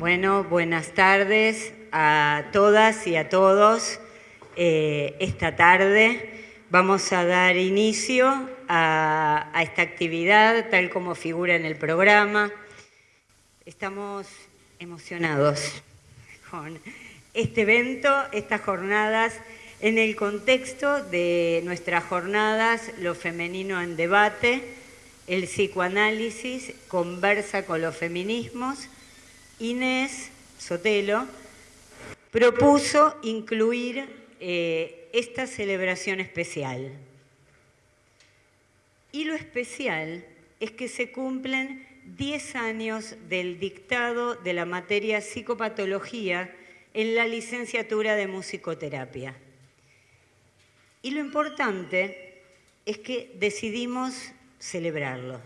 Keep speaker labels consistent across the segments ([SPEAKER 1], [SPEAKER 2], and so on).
[SPEAKER 1] Bueno, buenas tardes a todas y a todos. Eh, esta tarde vamos a dar inicio a, esta actividad tal como figura en el programa. Estamos emocionados con este evento, estas jornadas, en el contexto de nuestras jornadas Lo Femenino en Debate, el psicoanálisis conversa con los feminismos, Inés Sotelo propuso incluir eh, esta celebración especial. Y lo especial es que se cumplen 10 años del dictado de la materia psicopatología en la licenciatura de musicoterapia. Y lo importante es que decidimos celebrarlo.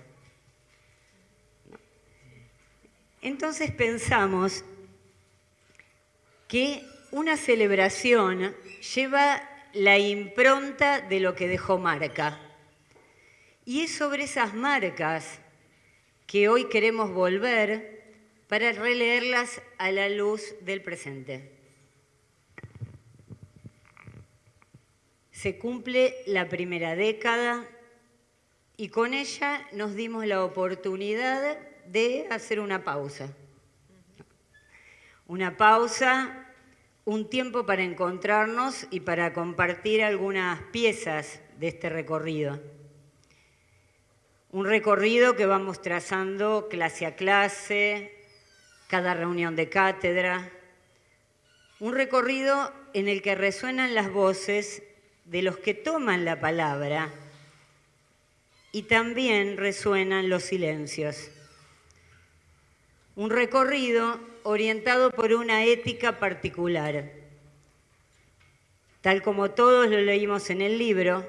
[SPEAKER 1] Entonces pensamos que una celebración lleva la impronta de lo que dejó marca. Y es sobre esas marcas que hoy queremos volver para releerlas a la luz del presente. Se cumple la primera década y con ella nos dimos la oportunidad de hacer una pausa. Una pausa, un tiempo para encontrarnos y para compartir algunas piezas de este recorrido. Un recorrido que vamos trazando clase a clase, cada reunión de cátedra. Un recorrido en el que resuenan las voces de los que toman la palabra y también resuenan los silencios un recorrido orientado por una ética particular. Tal como todos lo leímos en el libro,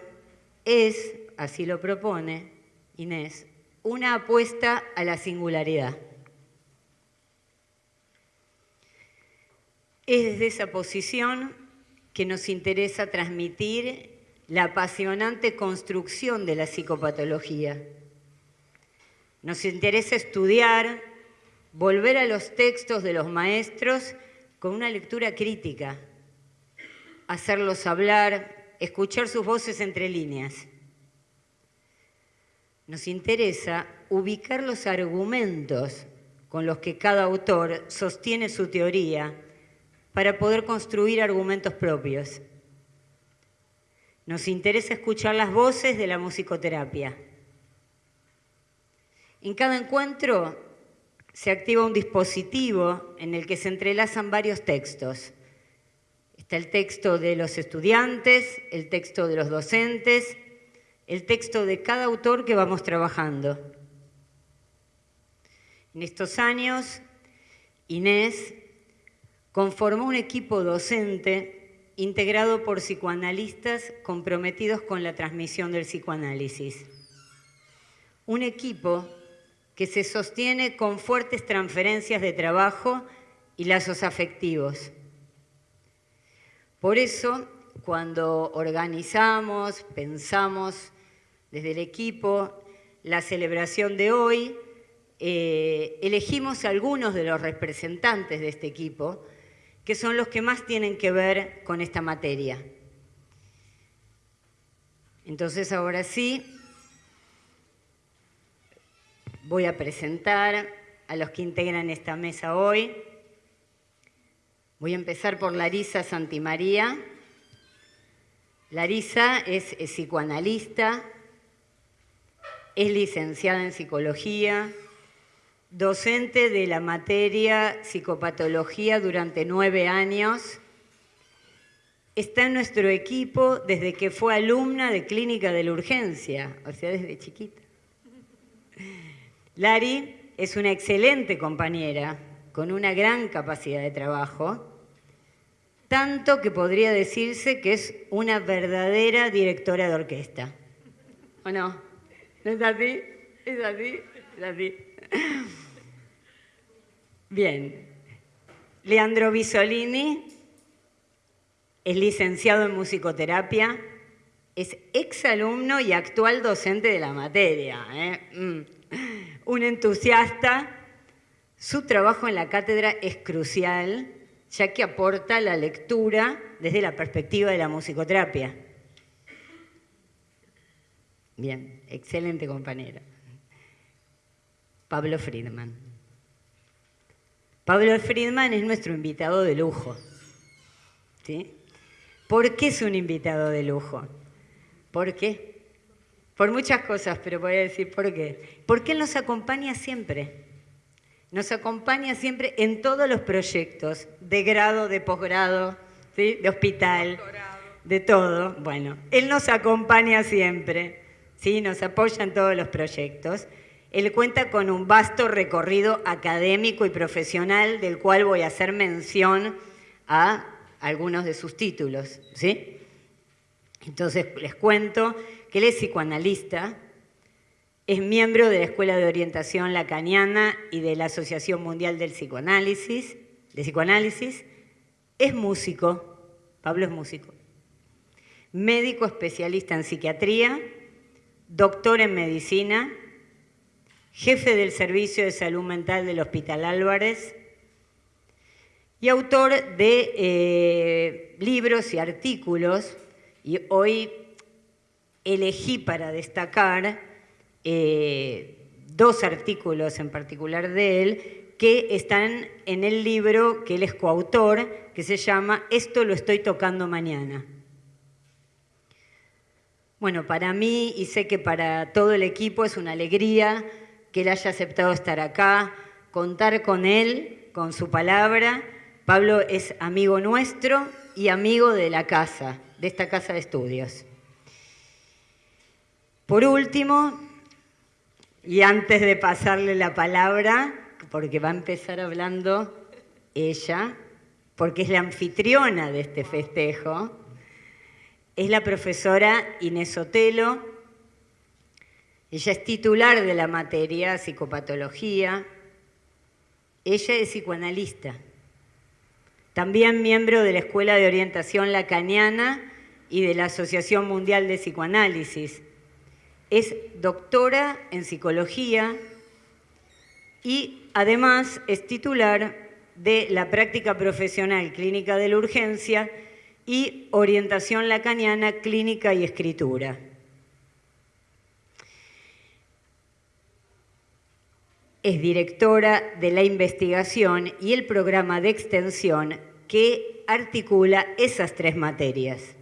[SPEAKER 1] es, así lo propone Inés, una apuesta a la singularidad. Es desde esa posición que nos interesa transmitir la apasionante construcción de la psicopatología. Nos interesa estudiar volver a los textos de los maestros con una lectura crítica, hacerlos hablar, escuchar sus voces entre líneas. Nos interesa ubicar los argumentos con los que cada autor sostiene su teoría para poder construir argumentos propios. Nos interesa escuchar las voces de la musicoterapia. En cada encuentro se activa un dispositivo en el que se entrelazan varios textos. Está el texto de los estudiantes, el texto de los docentes, el texto de cada autor que vamos trabajando. En estos años, Inés conformó un equipo docente integrado por psicoanalistas comprometidos con la transmisión del psicoanálisis. Un equipo que se sostiene con fuertes transferencias de trabajo y lazos afectivos. Por eso, cuando organizamos, pensamos desde el equipo la celebración de hoy, eh, elegimos algunos de los representantes de este equipo, que son los que más tienen que ver con esta materia. Entonces, ahora sí, Voy a presentar a los que integran esta mesa hoy. Voy a empezar por Larisa Santimaría. Larisa es, psicoanalista, es licenciada en psicología, docente de la materia psicopatología durante nueve años. Está en nuestro equipo desde que fue alumna de clínica de la urgencia, o sea, desde chiquita. Lari es una excelente compañera, con una gran capacidad de trabajo, tanto que podría decirse que es una verdadera directora de orquesta. ¿O no? ¿No es así? ¿Es así? ¿Es así? Bien. Leandro Bisolini es licenciado en musicoterapia, es exalumno y actual docente de la materia. ¿eh? Mm. Un entusiasta, su trabajo en la cátedra es crucial, ya que aporta la lectura desde la perspectiva de la musicoterapia. Bien, excelente compañero. Pablo Friedman. Pablo Friedman es nuestro invitado de lujo. ¿Sí? ¿Por qué es un invitado de lujo? ¿Por qué? Por muchas cosas, pero voy a decir por qué. Porque Él nos acompaña siempre. Nos acompaña siempre en todos los proyectos, de grado, de posgrado, de hospital, de todo. Bueno, Él nos acompaña siempre, ¿sí? nos apoya en todos los proyectos. Él cuenta con un vasto recorrido académico y profesional del cual voy a hacer mención a algunos de sus títulos. ¿sí? Entonces les cuento que él es psicoanalista, es miembro de la Escuela de Orientación Lacaniana y de la Asociación Mundial del Psicoanálisis, de Psicoanálisis, es músico, Pablo es músico, médico especialista en psiquiatría, doctor en medicina, jefe del Servicio de Salud Mental del Hospital Álvarez y autor de eh, libros y artículos y hoy elegí para destacar eh, dos artículos en particular de él que están en el libro que él es coautor, que se llama Esto lo estoy tocando mañana. Bueno, para mí y sé que para todo el equipo es una alegría que él haya aceptado estar acá, contar con él, con su palabra. Pablo es amigo nuestro y amigo de la casa de esta casa de estudios. Por último, y antes de pasarle la palabra, porque va a empezar hablando ella, porque es la anfitriona de este festejo, es la profesora Inés Otelo. Ella es titular de la materia psicopatología. Ella es psicoanalista también miembro de la Escuela de Orientación Lacaniana y de la Asociación Mundial de Psicoanálisis. Es doctora en psicología y además es titular de la práctica profesional clínica de la urgencia y orientación lacaniana clínica y escritura. Es directora de la investigación y el programa de extensión que articula esas tres materias.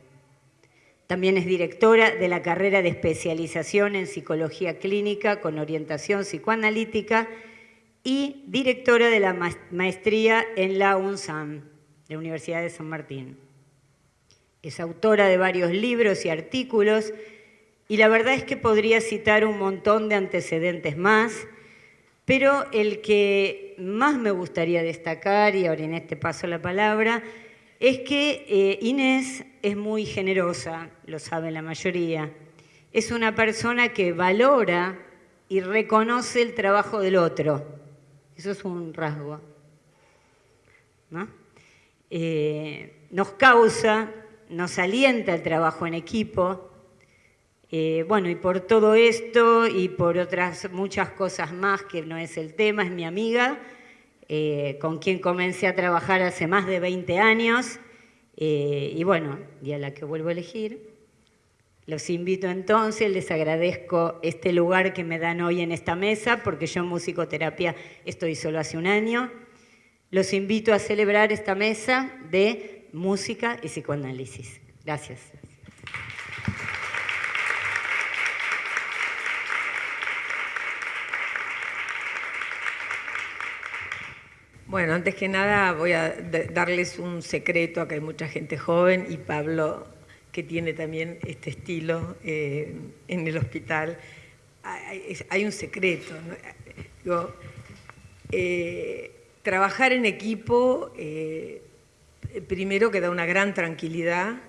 [SPEAKER 1] También es directora de la carrera de especialización en psicología clínica con orientación psicoanalítica y directora de la maestría en la UNSAM, la Universidad de San Martín. Es autora de varios libros y artículos y la verdad es que podría citar un montón de antecedentes más, pero el que más me gustaría destacar, y ahora en este paso la palabra, es que eh, Inés es muy generosa, lo sabe la mayoría. Es una persona que valora y reconoce el trabajo del otro. Eso es un rasgo. Eh, nos causa, nos alienta el trabajo en equipo, eh, bueno, y por todo esto y por otras muchas cosas más que no es el tema, es mi amiga, eh, con quien comencé a trabajar hace más de 20 años, eh, y bueno, y a la que vuelvo a elegir. Los invito entonces, les agradezco este lugar que me dan hoy en esta mesa, porque yo en musicoterapia estoy solo hace un año. Los invito a celebrar esta mesa de música y psicoanálisis. Gracias.
[SPEAKER 2] Bueno, antes que nada voy a darles un secreto, acá hay mucha gente joven y Pablo, que tiene también este estilo eh, en el hospital, hay, un secreto. Eh, trabajar en equipo, eh, primero que da una gran tranquilidad,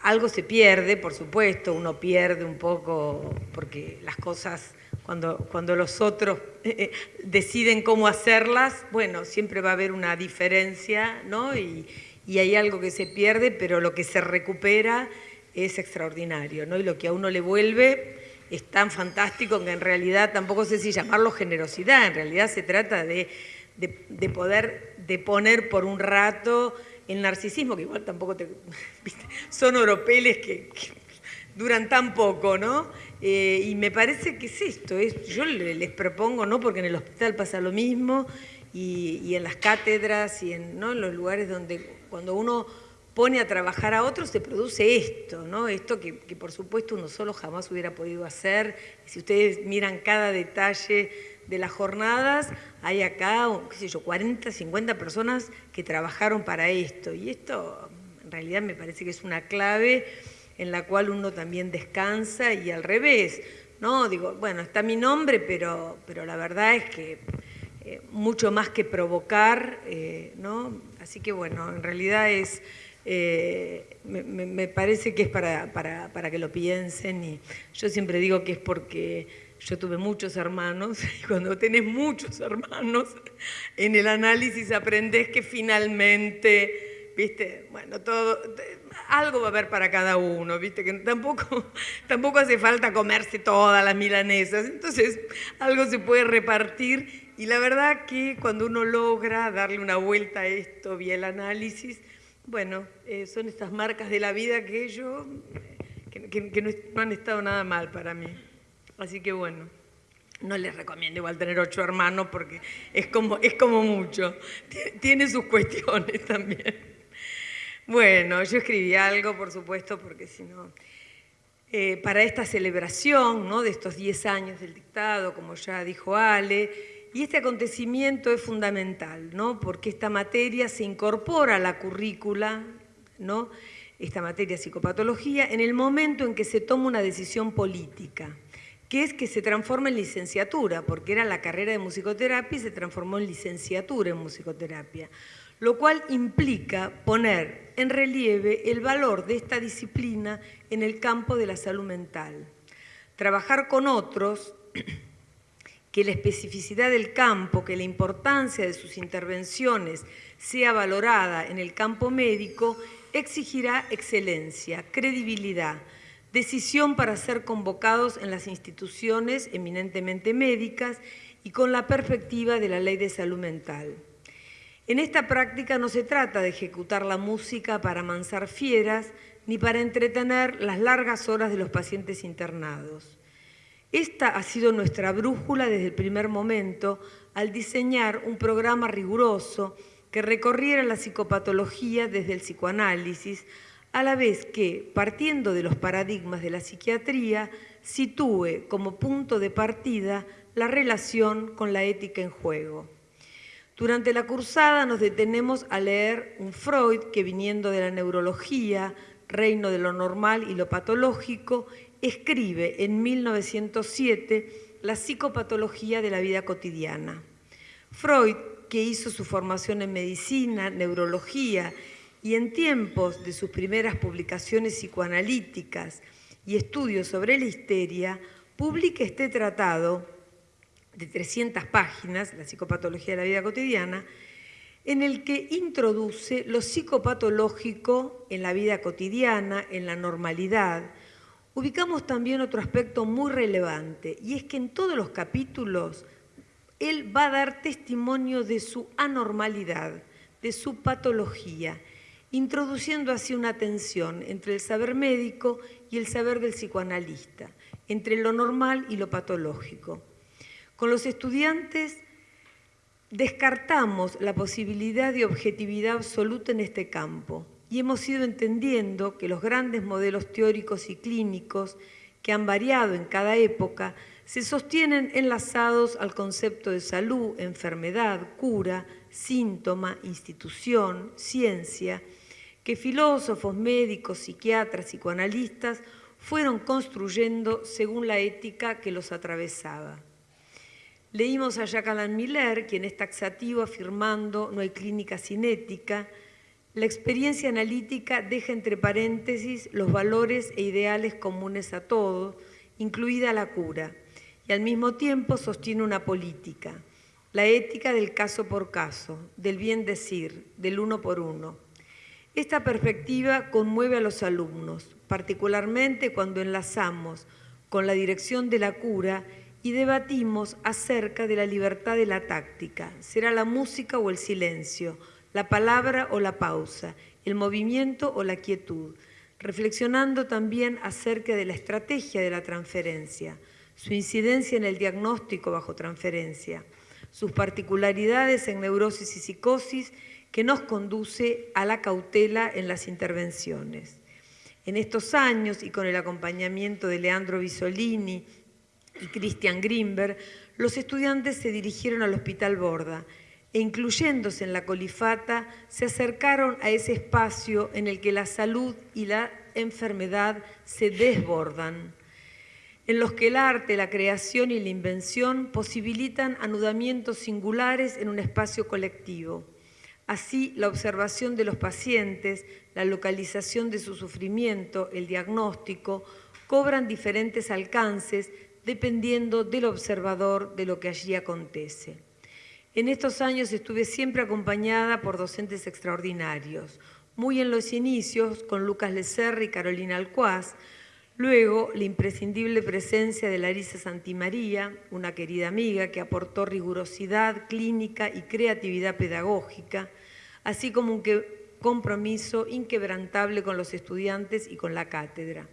[SPEAKER 2] algo se pierde, por supuesto, uno pierde un poco porque las cosas cuando, cuando los otros eh, eh, deciden cómo hacerlas, bueno, siempre va a haber una diferencia, ¿no? Y, y hay algo que se pierde, pero lo que se recupera es extraordinario, ¿no? Y lo que a uno le vuelve es tan fantástico que en realidad tampoco sé si llamarlo generosidad, en realidad se trata de, de, poder de poner por un rato el narcisismo, que igual tampoco te... son oropeles que, duran tan poco, ¿no? Eh, y me parece que es esto, es, yo les propongo, ¿no? Porque en el hospital pasa lo mismo, y, en las cátedras y en, ¿no? en los lugares donde cuando uno pone a trabajar a otros, se produce esto, ¿no? Esto que, por supuesto uno solo jamás hubiera podido hacer. Si ustedes miran cada detalle de las jornadas, hay acá, qué sé yo, 40, 50 personas que trabajaron para esto. Y esto en realidad me parece que es una clave en la cual uno también descansa y al revés, ¿no? Digo, bueno, está mi nombre, pero, pero la verdad es que eh, mucho más que provocar, eh, ¿no? Así que bueno, en realidad es... Eh, me, parece que es para, para, que lo piensen y yo siempre digo que es porque yo tuve muchos hermanos y cuando tenés muchos hermanos en el análisis aprendes que finalmente, viste, bueno, todo, algo va a haber para cada uno, viste, que tampoco, tampoco hace falta comerse todas las milanesas, entonces algo se puede repartir y la verdad que cuando uno logra darle una vuelta a esto vía el análisis, bueno, eh, son estas marcas de la vida que yo, que, no, han estado nada mal para mí. Así que bueno, no les recomiendo igual tener ocho hermanos porque es como, es como mucho. Tiene sus cuestiones también. Bueno, yo escribí algo, por supuesto, porque si no... Eh, para esta celebración ¿no? de estos 10 años del dictado, como ya dijo Ale, y este acontecimiento es fundamental, ¿no? porque esta materia se incorpora a la currícula, ¿no? esta materia psicopatología, en el momento en que se toma una decisión política, que es que se transforma en licenciatura, porque era la carrera de musicoterapia y se transformó en licenciatura en musicoterapia, lo cual implica poner en relieve el valor de esta disciplina en el campo de la salud mental. Trabajar con otros que la especificidad del campo, que la importancia de sus intervenciones sea valorada en el campo médico, exigirá excelencia, credibilidad, decisión para ser convocados en las instituciones eminentemente médicas y con la perspectiva de la ley de salud mental. En esta práctica no se trata de ejecutar la música para amansar fieras ni para entretener las largas horas de los pacientes internados. Esta ha sido nuestra brújula desde el primer momento al diseñar un programa riguroso que recorriera la psicopatología desde el psicoanálisis, a la vez que, partiendo de los paradigmas de la psiquiatría, sitúe como punto de partida la relación con la ética en juego. Durante la cursada nos detenemos a leer un Freud que viniendo de la neurología, reino de lo normal y lo patológico, escribe en 1907 La psicopatología de la vida cotidiana. Freud, que hizo su formación en medicina, neurología y en tiempos de sus primeras publicaciones psicoanalíticas y estudios sobre la histeria, publica este tratado de 300 páginas, La psicopatología de la vida cotidiana, en el que introduce lo psicopatológico en la vida cotidiana, en la normalidad, ubicamos también otro aspecto muy relevante, y es que en todos los capítulos él va a dar testimonio de su anormalidad, de su patología, introduciendo así una tensión entre el saber médico y el saber del psicoanalista, entre lo normal y lo patológico. Con los estudiantes descartamos la posibilidad de objetividad absoluta en este campo y hemos ido entendiendo que los grandes modelos teóricos y clínicos que han variado en cada época se sostienen enlazados al concepto de salud, enfermedad, cura, síntoma, institución, ciencia, que filósofos, médicos, psiquiatras, psicoanalistas fueron construyendo según la ética que los atravesaba. Leímos a Jacques Miller, quien es taxativo afirmando no hay clínica sin ética, la experiencia analítica deja entre paréntesis los valores e ideales comunes a todos, incluida la cura, y al mismo tiempo sostiene una política, la ética del caso por caso, del bien decir, del uno por uno. Esta perspectiva conmueve a los alumnos, particularmente cuando enlazamos con la dirección de la cura y debatimos acerca de la libertad de la táctica. ¿Será la música o el silencio? ¿La palabra o la pausa? ¿El movimiento o la quietud? Reflexionando también acerca de la estrategia de la transferencia, su incidencia en el diagnóstico bajo transferencia, sus particularidades en neurosis y psicosis que nos conduce a la cautela en las intervenciones. En estos años, y con el acompañamiento de Leandro Bisolini y Christian Grimberg, los estudiantes se dirigieron al Hospital Borda e incluyéndose en la colifata, se acercaron a ese espacio en el que la salud y la enfermedad se desbordan, en los que el arte, la creación y la invención posibilitan anudamientos singulares en un espacio colectivo. Así, la observación de los pacientes, la localización de su sufrimiento, el diagnóstico, cobran diferentes alcances dependiendo del observador de lo que allí acontece. En estos años estuve siempre acompañada por docentes extraordinarios, muy en los inicios con Lucas Lecerri y Carolina Alcuaz, luego la imprescindible presencia de Larisa Santimaría, una querida amiga que aportó rigurosidad clínica y creatividad pedagógica, así como un compromiso inquebrantable con los estudiantes y con la cátedra.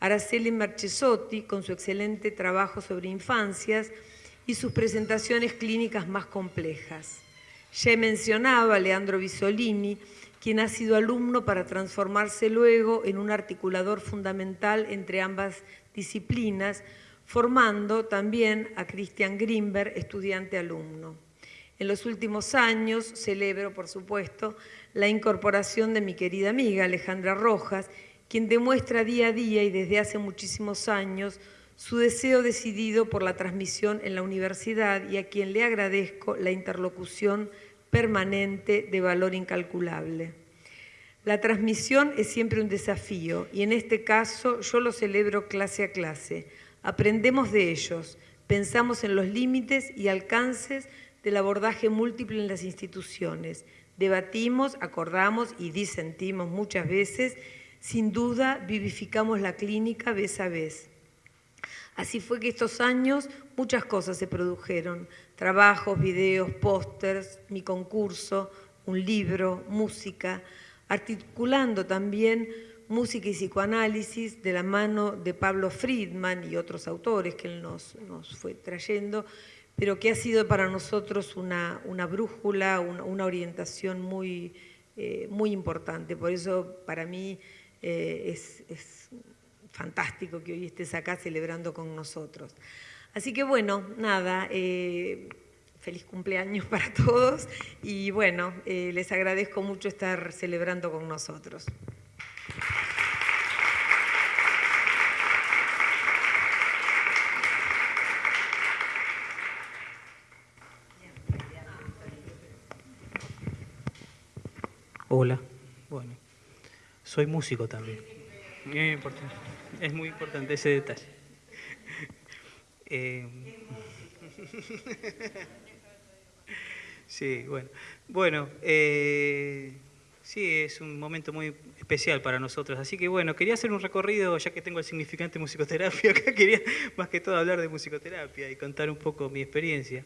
[SPEAKER 2] Araceli Marchesotti, con su excelente trabajo sobre infancias y sus presentaciones clínicas más complejas. Ya he mencionado a Leandro Bisolini, quien ha sido alumno para transformarse luego en un articulador fundamental entre ambas disciplinas, formando también a Christian Grimberg, estudiante-alumno. En los últimos años celebro, por supuesto, la incorporación de mi querida amiga Alejandra Rojas, quien demuestra día a día y desde hace muchísimos años su deseo decidido por la transmisión en la universidad y a quien le agradezco la interlocución permanente de valor incalculable. La transmisión es siempre un desafío y en este caso yo lo celebro clase a clase. Aprendemos de ellos, pensamos en los límites y alcances del abordaje múltiple en las instituciones. Debatimos, acordamos y disentimos muchas veces. Sin duda, vivificamos la clínica vez a vez. Así fue que estos años muchas cosas se produjeron. Trabajos, videos, pósters, mi concurso, un libro, música, articulando también música y psicoanálisis de la mano de Pablo Friedman y otros autores que él nos, nos fue trayendo pero que ha sido para nosotros una, brújula, una, orientación muy, eh, muy importante. Por eso para mí eh, es, fantástico que hoy estés acá celebrando con nosotros. Así que bueno, nada, eh, feliz cumpleaños para todos y bueno, les agradezco mucho estar celebrando con nosotros.
[SPEAKER 3] Hola, soy músico también. Es muy importante ese detalle. Eh, sí, bueno. Bueno, eh, sí, es un momento muy especial para nosotros. Así que bueno, quería hacer un recorrido, ya que tengo el significante musicoterapia acá, quería más que todo hablar de musicoterapia y contar un poco mi experiencia.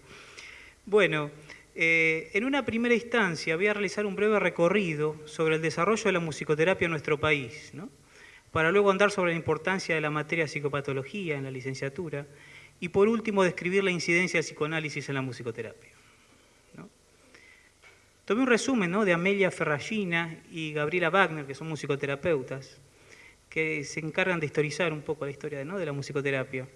[SPEAKER 3] Bueno, eh, en una primera instancia voy a realizar un breve recorrido sobre el desarrollo de la musicoterapia en nuestro país, para luego andar sobre la importancia de la materia psicopatología en la licenciatura y por último describir la incidencia del psicoanálisis en la musicoterapia. Tomé un resumen de Amelia Ferragina y Gabriela Wagner, que son musicoterapeutas, que se encargan de historizar un poco la historia de la musicoterapia.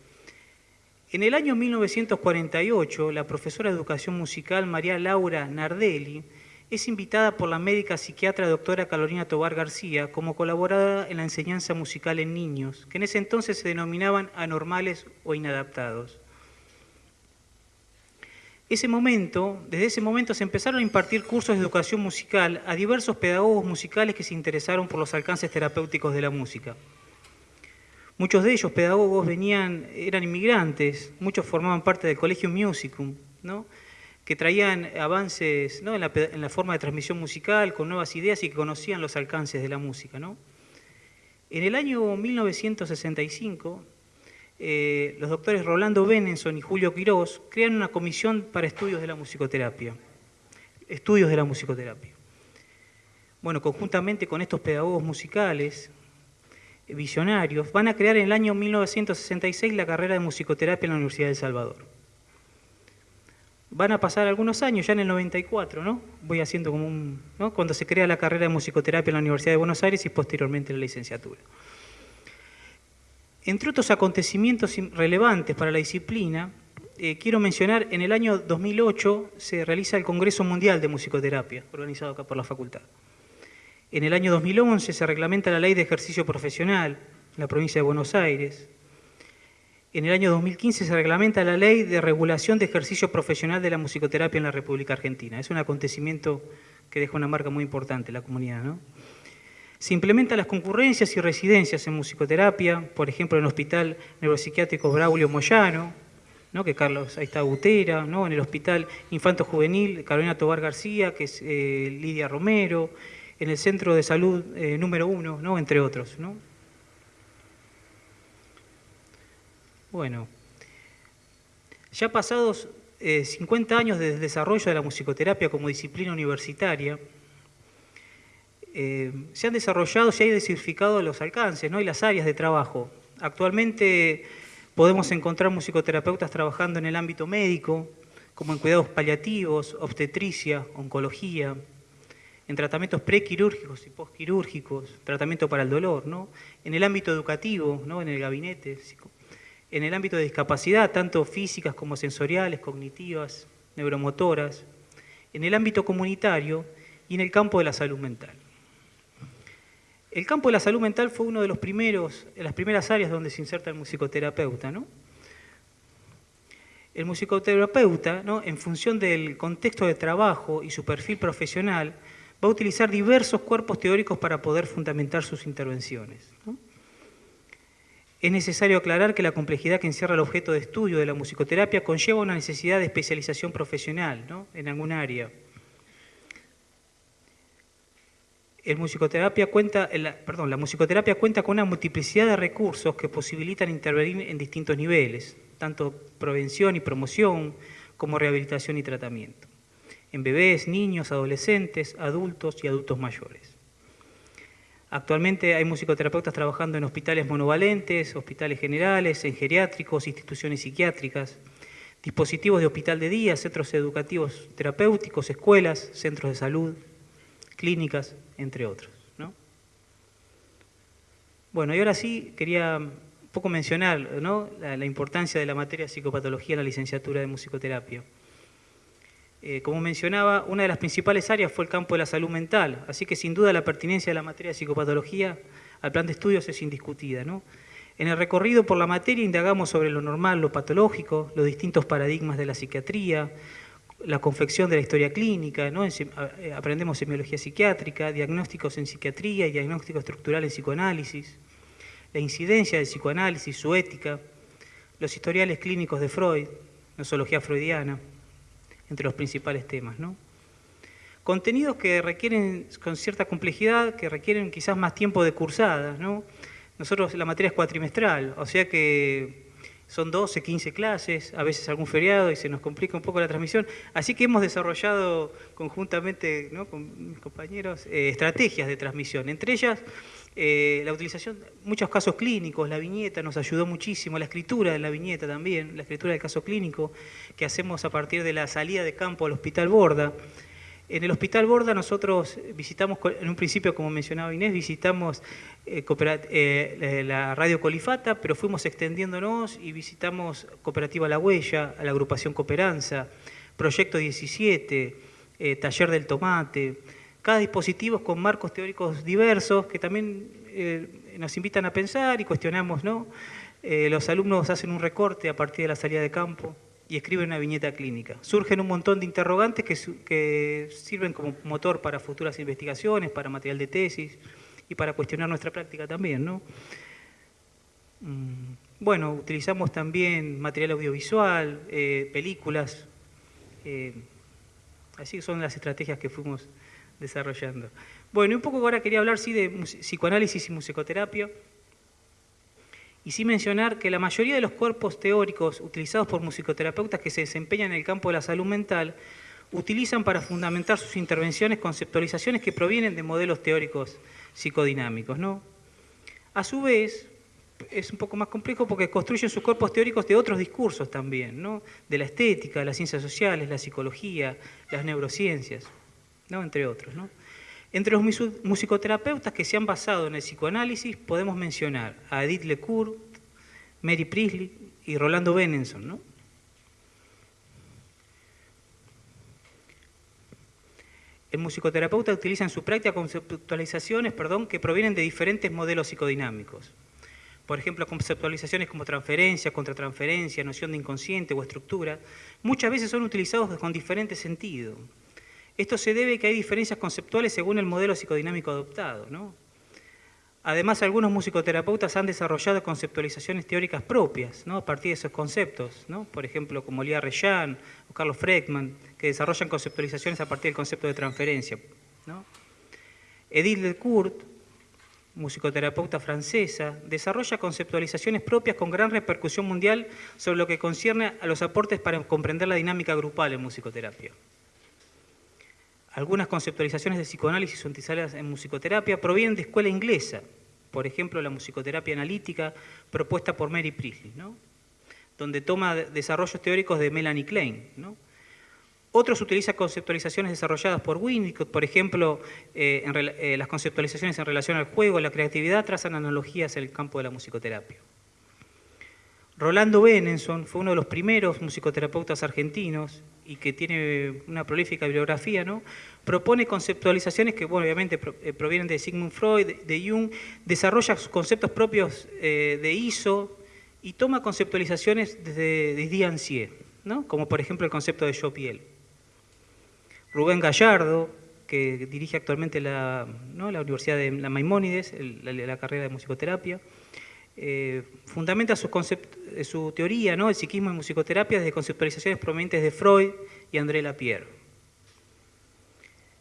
[SPEAKER 3] En el año 1948, la profesora de educación musical María Laura Nardelli es invitada por la médica psiquiatra doctora Carolina Tobar García como colaboradora en la enseñanza musical en niños, que en ese entonces se denominaban anormales o inadaptados. Ese momento, desde ese momento se empezaron a impartir cursos de educación musical a diversos pedagogos musicales que se interesaron por los alcances terapéuticos de la música. Muchos de ellos, pedagogos, venían, eran inmigrantes, muchos formaban parte del Colegio Musicum, ¿no? que traían avances ¿no? en, la, forma de transmisión musical, con nuevas ideas y que conocían los alcances de la música. ¿no? En el año 1965, eh, los doctores Rolando Benenson y Julio Quirós crean una comisión para estudios de la musicoterapia. Estudios de la musicoterapia. Bueno, conjuntamente con estos pedagogos musicales, visionarios, van a crear en el año 1966 la carrera de musicoterapia en la Universidad de Salvador van a pasar algunos años, ya en el 94, ¿no? Voy haciendo como un, ¿no? Cuando se crea la carrera de musicoterapia en la Universidad de Buenos Aires y posteriormente la licenciatura. Entre otros acontecimientos relevantes para la disciplina, eh, quiero mencionar, en el año 2008 se realiza el Congreso Mundial de Musicoterapia, organizado acá por la facultad. En el año 2011 se reglamenta la Ley de Ejercicio Profesional en la provincia de Buenos Aires. En el año 2015 se reglamenta la Ley de Regulación de Ejercicio Profesional de la Musicoterapia en la República Argentina. Es un acontecimiento que deja una marca muy importante en la comunidad. ¿no? Se implementan las concurrencias y residencias en musicoterapia, por ejemplo, en el Hospital Neuropsiquiátrico Braulio Moyano, ¿no? que Carlos, ahí está Butera, ¿no? en el Hospital Infanto Juvenil Carolina Tobar García, que es eh, Lidia Romero, en el Centro de Salud eh, número uno, ¿no? entre otros. ¿no? Bueno, ya pasados 50 eh, años desde el desarrollo de la musicoterapia como disciplina universitaria, eh, se han desarrollado, se han diversificado los alcances ¿no? y las áreas de trabajo. Actualmente podemos encontrar musicoterapeutas trabajando en el ámbito médico, como en cuidados paliativos, obstetricia, oncología, en tratamientos prequirúrgicos y postquirúrgicos, tratamiento para el dolor, ¿no? en el ámbito educativo, ¿no? en el gabinete, en el ámbito de discapacidad, tanto físicas como sensoriales, cognitivas, neuromotoras, en el ámbito comunitario y en el campo de la salud mental. El campo de la salud mental fue uno de los primeros, de las primeras áreas donde se inserta el musicoterapeuta. ¿no? El musicoterapeuta, ¿no? en función del contexto de trabajo y su perfil profesional, va a utilizar diversos cuerpos teóricos para poder fundamentar sus intervenciones. ¿no? Es necesario aclarar que la complejidad que encierra el objeto de estudio de la musicoterapia conlleva una necesidad de especialización profesional en algún área. La musicoterapia cuenta con una multiplicidad de recursos que posibilitan intervenir en distintos niveles, tanto prevención y promoción como rehabilitación y tratamiento, en bebés, niños, adolescentes, adultos y adultos mayores. Actualmente hay musicoterapeutas trabajando en hospitales monovalentes, hospitales generales, en geriátricos, instituciones psiquiátricas, dispositivos de hospital de día, centros educativos terapéuticos, escuelas, centros de salud, clínicas, entre otros. Bueno, y ahora sí quería un poco mencionar la, la importancia de la materia de psicopatología en la licenciatura de musicoterapia. Eh, como mencionaba, una de las principales áreas fue el campo de la salud mental, así que sin duda la pertinencia de la materia de psicopatología al plan de estudios es indiscutida. En el recorrido por la materia indagamos sobre lo normal, lo patológico, los distintos paradigmas de la psiquiatría, la confección de la historia clínica, eh, aprendemos semiología psiquiátrica, diagnósticos en psiquiatría y diagnóstico estructural en psicoanálisis, la incidencia del psicoanálisis, su ética, los historiales clínicos de Freud, nosología freudiana, entre los principales temas. ¿no? Contenidos que requieren con cierta complejidad, que requieren quizás más tiempo de cursada. ¿no? Nosotros la materia es cuatrimestral, o sea que son 12, 15 clases, a veces algún feriado y se nos complica un poco la transmisión. Así que hemos desarrollado conjuntamente con mis compañeros eh, estrategias de transmisión. Entre ellas, eh, la utilización, muchos casos clínicos, la viñeta nos ayudó muchísimo, la escritura de la viñeta también, la escritura del caso clínico que hacemos a partir de la salida de campo al Hospital Borda. En el Hospital Borda nosotros visitamos, en un principio, como mencionaba Inés, visitamos eh, eh, la radio Colifata, pero fuimos extendiéndonos y visitamos Cooperativa La Huella, la agrupación Cooperanza, Proyecto 17, Taller del Tomate, cada dispositivo con marcos teóricos diversos que también eh, nos invitan a pensar y cuestionamos, ¿no? Eh, los alumnos hacen un recorte a partir de la salida de campo y escriben una viñeta clínica. Surgen un montón de interrogantes que, sirven como motor para futuras investigaciones, para material de tesis y para cuestionar nuestra práctica también. Mm, bueno, utilizamos también material audiovisual, eh, películas,
[SPEAKER 4] Así son las estrategias que fuimos desarrollando. Bueno, y un poco ahora quería hablar sí, de psicoanálisis y musicoterapia. Y sí mencionar que la mayoría de los cuerpos teóricos utilizados por musicoterapeutas que se desempeñan en el campo de la salud mental utilizan para fundamentar sus intervenciones conceptualizaciones que provienen de modelos teóricos psicodinámicos. ¿no? A su vez, es un poco más complejo porque construyen sus cuerpos teóricos de otros discursos también, ¿no? de la estética, las ciencias sociales, la psicología, las neurociencias, ¿no? entre otros. ¿no? Entre los musicoterapeutas que se han basado en el psicoanálisis podemos mencionar a Edith Lecourt, Mary Priestley y Rolando Benenson. El musicoterapeuta utiliza en su práctica conceptualizaciones perdón, que provienen de diferentes modelos psicodinámicos. Por ejemplo, conceptualizaciones como transferencia, contratransferencia, noción de inconsciente o estructura, muchas veces son utilizados con diferente sentido. Esto se debe a que hay diferencias conceptuales según el modelo psicodinámico adoptado. Además, algunos musicoterapeutas han desarrollado conceptualizaciones teóricas propias ¿no? a partir de esos conceptos, por ejemplo, como Lía Reyan o Carlos Freckman, que desarrollan conceptualizaciones a partir del concepto de transferencia. Edith Lecourt, musicoterapeuta francesa, desarrolla conceptualizaciones propias con gran repercusión mundial sobre lo que concierne a los aportes para comprender la dinámica grupal en musicoterapia. Algunas conceptualizaciones de psicoanálisis utilizadas en musicoterapia provienen de escuela inglesa, por ejemplo la musicoterapia analítica propuesta por Mary Priestley, donde toma desarrollos teóricos de Melanie Klein. Otros utilizan conceptualizaciones desarrolladas por Winnicott, por ejemplo, eh, eh, las conceptualizaciones en relación al juego, la creatividad, trazan analogías en el campo de la musicoterapia. Rolando Benenson fue uno de los primeros musicoterapeutas argentinos y que tiene una prolífica bibliografía, ¿no? propone conceptualizaciones que bueno, obviamente eh, provienen de Sigmund Freud, de Jung, desarrolla conceptos propios eh, de ISO y toma conceptualizaciones desde, desde Ancier, ¿no? como por ejemplo el concepto de yo piel. Rubén Gallardo, que dirige actualmente la, la Universidad de la Maimónides, la carrera de musicoterapia, eh, fundamenta su, eh, su teoría, ¿no? el psiquismo en musicoterapia, desde conceptualizaciones provenientes de Freud y André Lapierre.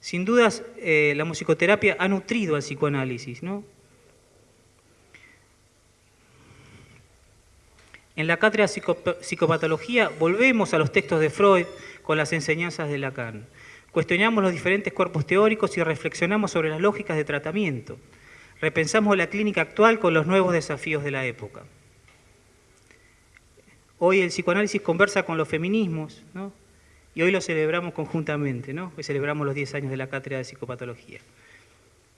[SPEAKER 4] Sin dudas, eh, la musicoterapia ha nutrido al psicoanálisis. ¿no? En la cátedra psicopatología volvemos a los textos de Freud con las enseñanzas de Lacan. Cuestionamos los diferentes cuerpos teóricos y reflexionamos sobre las lógicas de tratamiento. Repensamos la clínica actual con los nuevos desafíos de la época. Hoy el psicoanálisis conversa con los feminismos, ¿no? y hoy lo celebramos conjuntamente, ¿no? hoy celebramos los 10 años de la cátedra de psicopatología.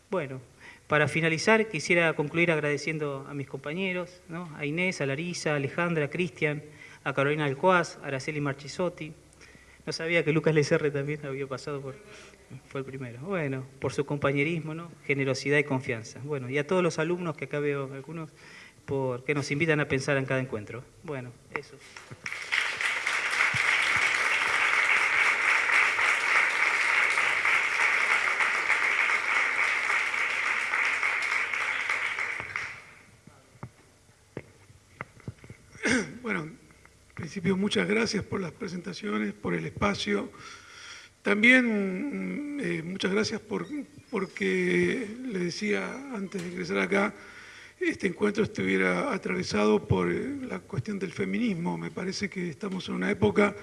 [SPEAKER 4] Bueno, para finalizar quisiera concluir agradeciendo a mis compañeros, ¿no? a Inés, a Larisa, a Alejandra, a Cristian, a Carolina Alcuaz, a Araceli Marchisotti. No sabía que Lucas Lecerre también había pasado por, fue el primero. Bueno, por su compañerismo, ¿no? generosidad y confianza. Bueno, y a todos los alumnos que acá veo algunos, por, que nos invitan a pensar en cada encuentro. Bueno, eso.
[SPEAKER 5] Bueno, en principio muchas gracias por las presentaciones, por el espacio. También mm, eh, muchas gracias por, porque le decía antes de ingresar acá, este encuentro estuviera atravesado por eh, la cuestión del feminismo. Me parece que estamos en una época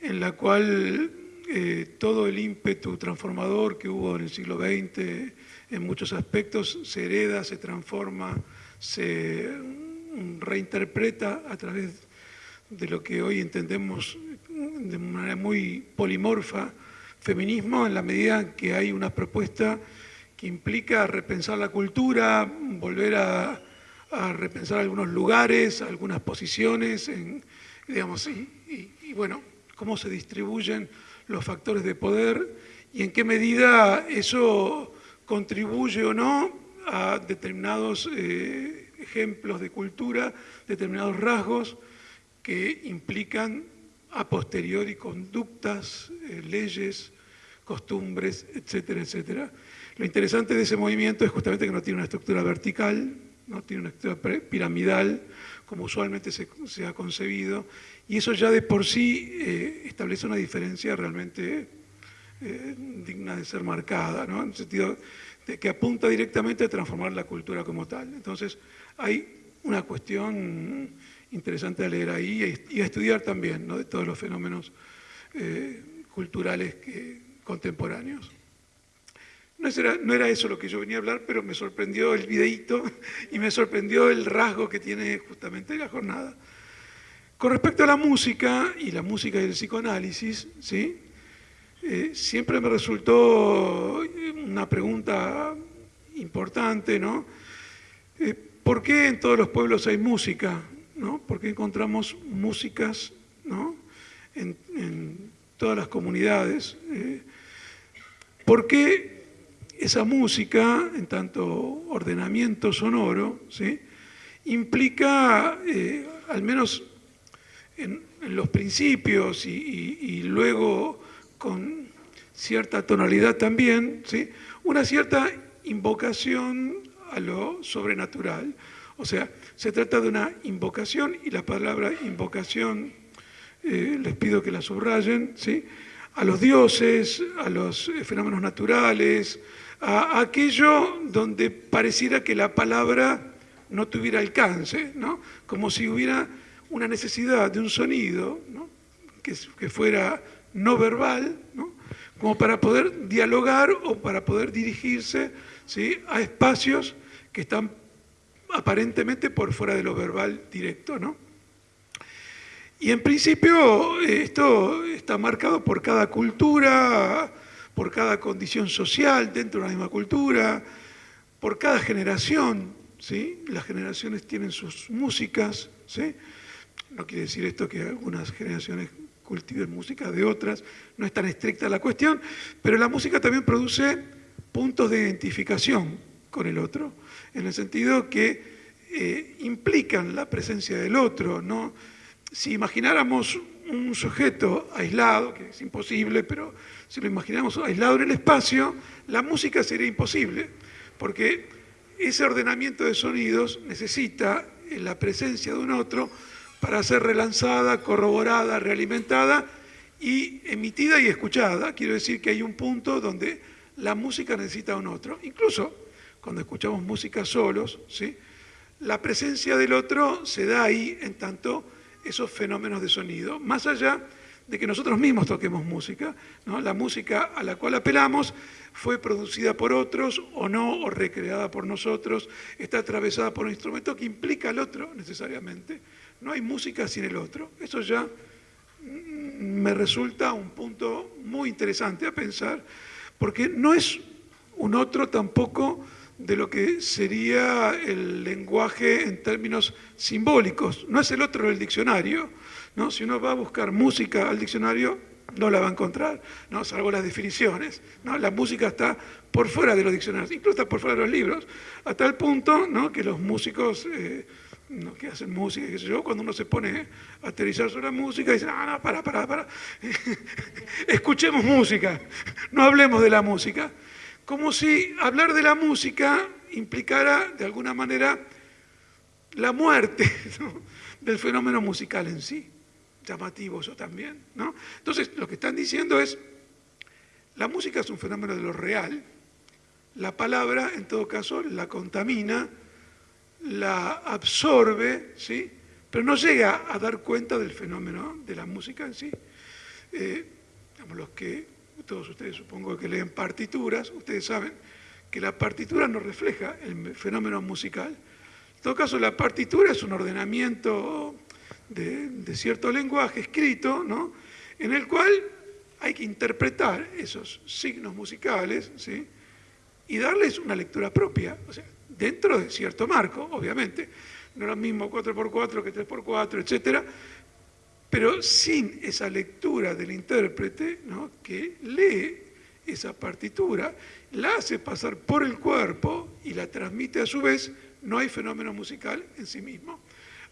[SPEAKER 5] en la cual eh, todo el ímpetu transformador que hubo en el siglo XX en muchos aspectos se hereda, se transforma, se mm, reinterpreta a través de lo que hoy entendemos de manera muy polimorfa feminismo en la medida que hay una propuesta que implica repensar la cultura, volver a, repensar algunos lugares, algunas posiciones, digamos, y, y, bueno, cómo se distribuyen los factores de poder y en qué medida eso contribuye o no a determinados eh, ejemplos de cultura, determinados rasgos que implican a posteriori conductas, eh, leyes, costumbres, etcétera, etcétera. Lo interesante de ese movimiento es justamente que no tiene una estructura vertical, no tiene una estructura piramidal, como usualmente se, ha concebido, y eso ya de por sí eh, establece una diferencia realmente eh, digna de ser marcada, ¿no? en el sentido de que apunta directamente a transformar la cultura como tal. Entonces, hay una cuestión interesante a leer ahí y a estudiar también ¿no? de todos los fenómenos eh, culturales contemporáneos. No era, no era, eso lo que yo venía a hablar, pero me sorprendió el videíto y me sorprendió el rasgo que tiene justamente la jornada. Con respecto a la música y la música y el psicoanálisis, ¿sí? Eh, siempre me resultó una pregunta importante, ¿no? Eh, ¿Por qué en todos los pueblos hay música? ¿No? ¿Por qué encontramos músicas ¿no? en, todas las comunidades? Eh, ¿Por qué esa música, en tanto ordenamiento sonoro, ¿sí? implica, al menos en, los principios y luego con cierta tonalidad también, ¿sí? una cierta invocación a lo sobrenatural. O sea, se trata de una invocación y la palabra invocación eh, les pido que la subrayen, ¿sí? a los dioses, a los eh, fenómenos naturales, a, aquello donde pareciera que la palabra no tuviera alcance, ¿no? como si hubiera una necesidad de un sonido ¿no? que, que fuera no verbal, como para poder dialogar o para poder dirigirse ¿sí? a espacios que están aparentemente por fuera de lo verbal directo. ¿no? Y en principio esto está marcado por cada cultura, por cada condición social dentro de la misma cultura, por cada generación. ¿sí? Las generaciones tienen sus músicas. ¿sí? No quiere decir esto que algunas generaciones cultiven música de otras, no es tan estricta la cuestión, pero la música también produce puntos de identificación con el otro, en el sentido que eh, implican la presencia del otro. Si imagináramos un sujeto aislado, que es imposible, pero si lo imaginamos aislado en el espacio, la música sería imposible, porque ese ordenamiento de sonidos necesita la presencia de un otro para ser relanzada, corroborada, realimentada y emitida y escuchada. Quiero decir que hay un punto donde la música necesita un otro. Incluso cuando escuchamos música solos, ¿sí? la presencia del otro se da ahí en tanto esos fenómenos de sonido, más allá de que nosotros mismos toquemos música. La música a la cual apelamos fue producida por otros o no, o recreada por nosotros, está atravesada por un instrumento que implica al otro necesariamente. No hay música sin el otro. Eso ya me resulta un punto muy interesante a pensar, porque no es un otro tampoco de lo que sería el lenguaje en términos simbólicos. No es el otro del diccionario. ¿no? Si uno va a buscar música al diccionario, no la va a encontrar, ¿no? salvo las definiciones. ¿no? La música está por fuera de los diccionarios, incluso está por fuera de los libros, a tal punto ¿no? que los músicos... Eh, que hacen música, yo, cuando uno se pone a aterrizar sobre la música, dicen, ah, no, para, para, para, escuchemos música, no hablemos de la música. Como si hablar de la música implicara, de alguna manera, la muerte del fenómeno musical en sí. Llamativo eso también, ¿no? Entonces, lo que están diciendo es, la música es un fenómeno de lo real, la palabra, en todo caso, la contamina, la absorbe, ¿sí? pero no llega a dar cuenta del fenómeno de la música en sí. Eh, los que, todos ustedes supongo que leen partituras, ustedes saben que la partitura no refleja el fenómeno musical. En todo caso, la partitura es un ordenamiento de, cierto lenguaje escrito, ¿no? en el cual hay que interpretar esos signos musicales ¿sí? y darles una lectura propia. Dentro de cierto marco, obviamente. No es lo mismo 4x4 que 3x4, etcétera, pero sin esa lectura del intérprete que lee esa partitura, la hace pasar por el cuerpo y la transmite a su vez, no hay fenómeno musical en sí mismo.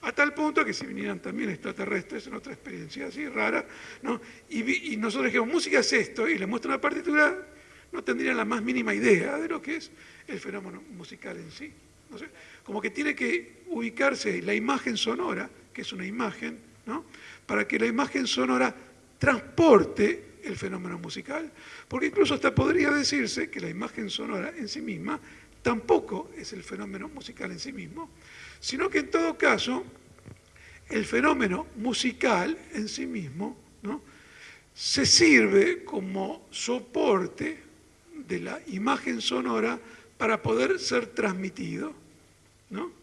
[SPEAKER 5] A tal punto que si vinieran también extraterrestres en otra experiencia así rara, ¿no? y nosotros dijimos, música es esto, y le muestran la partitura, no tendrían la más mínima idea de lo que es el fenómeno musical en sí. como que tiene que ubicarse la imagen sonora, que es una imagen, ¿no? Para que la imagen sonora transporte el fenómeno musical. Porque incluso hasta podría decirse que la imagen sonora en sí misma tampoco es el fenómeno musical en sí mismo, sino que en todo caso el fenómeno musical en sí mismo ¿no? se sirve como soporte de la imagen sonora para poder ser transmitido. ¿no?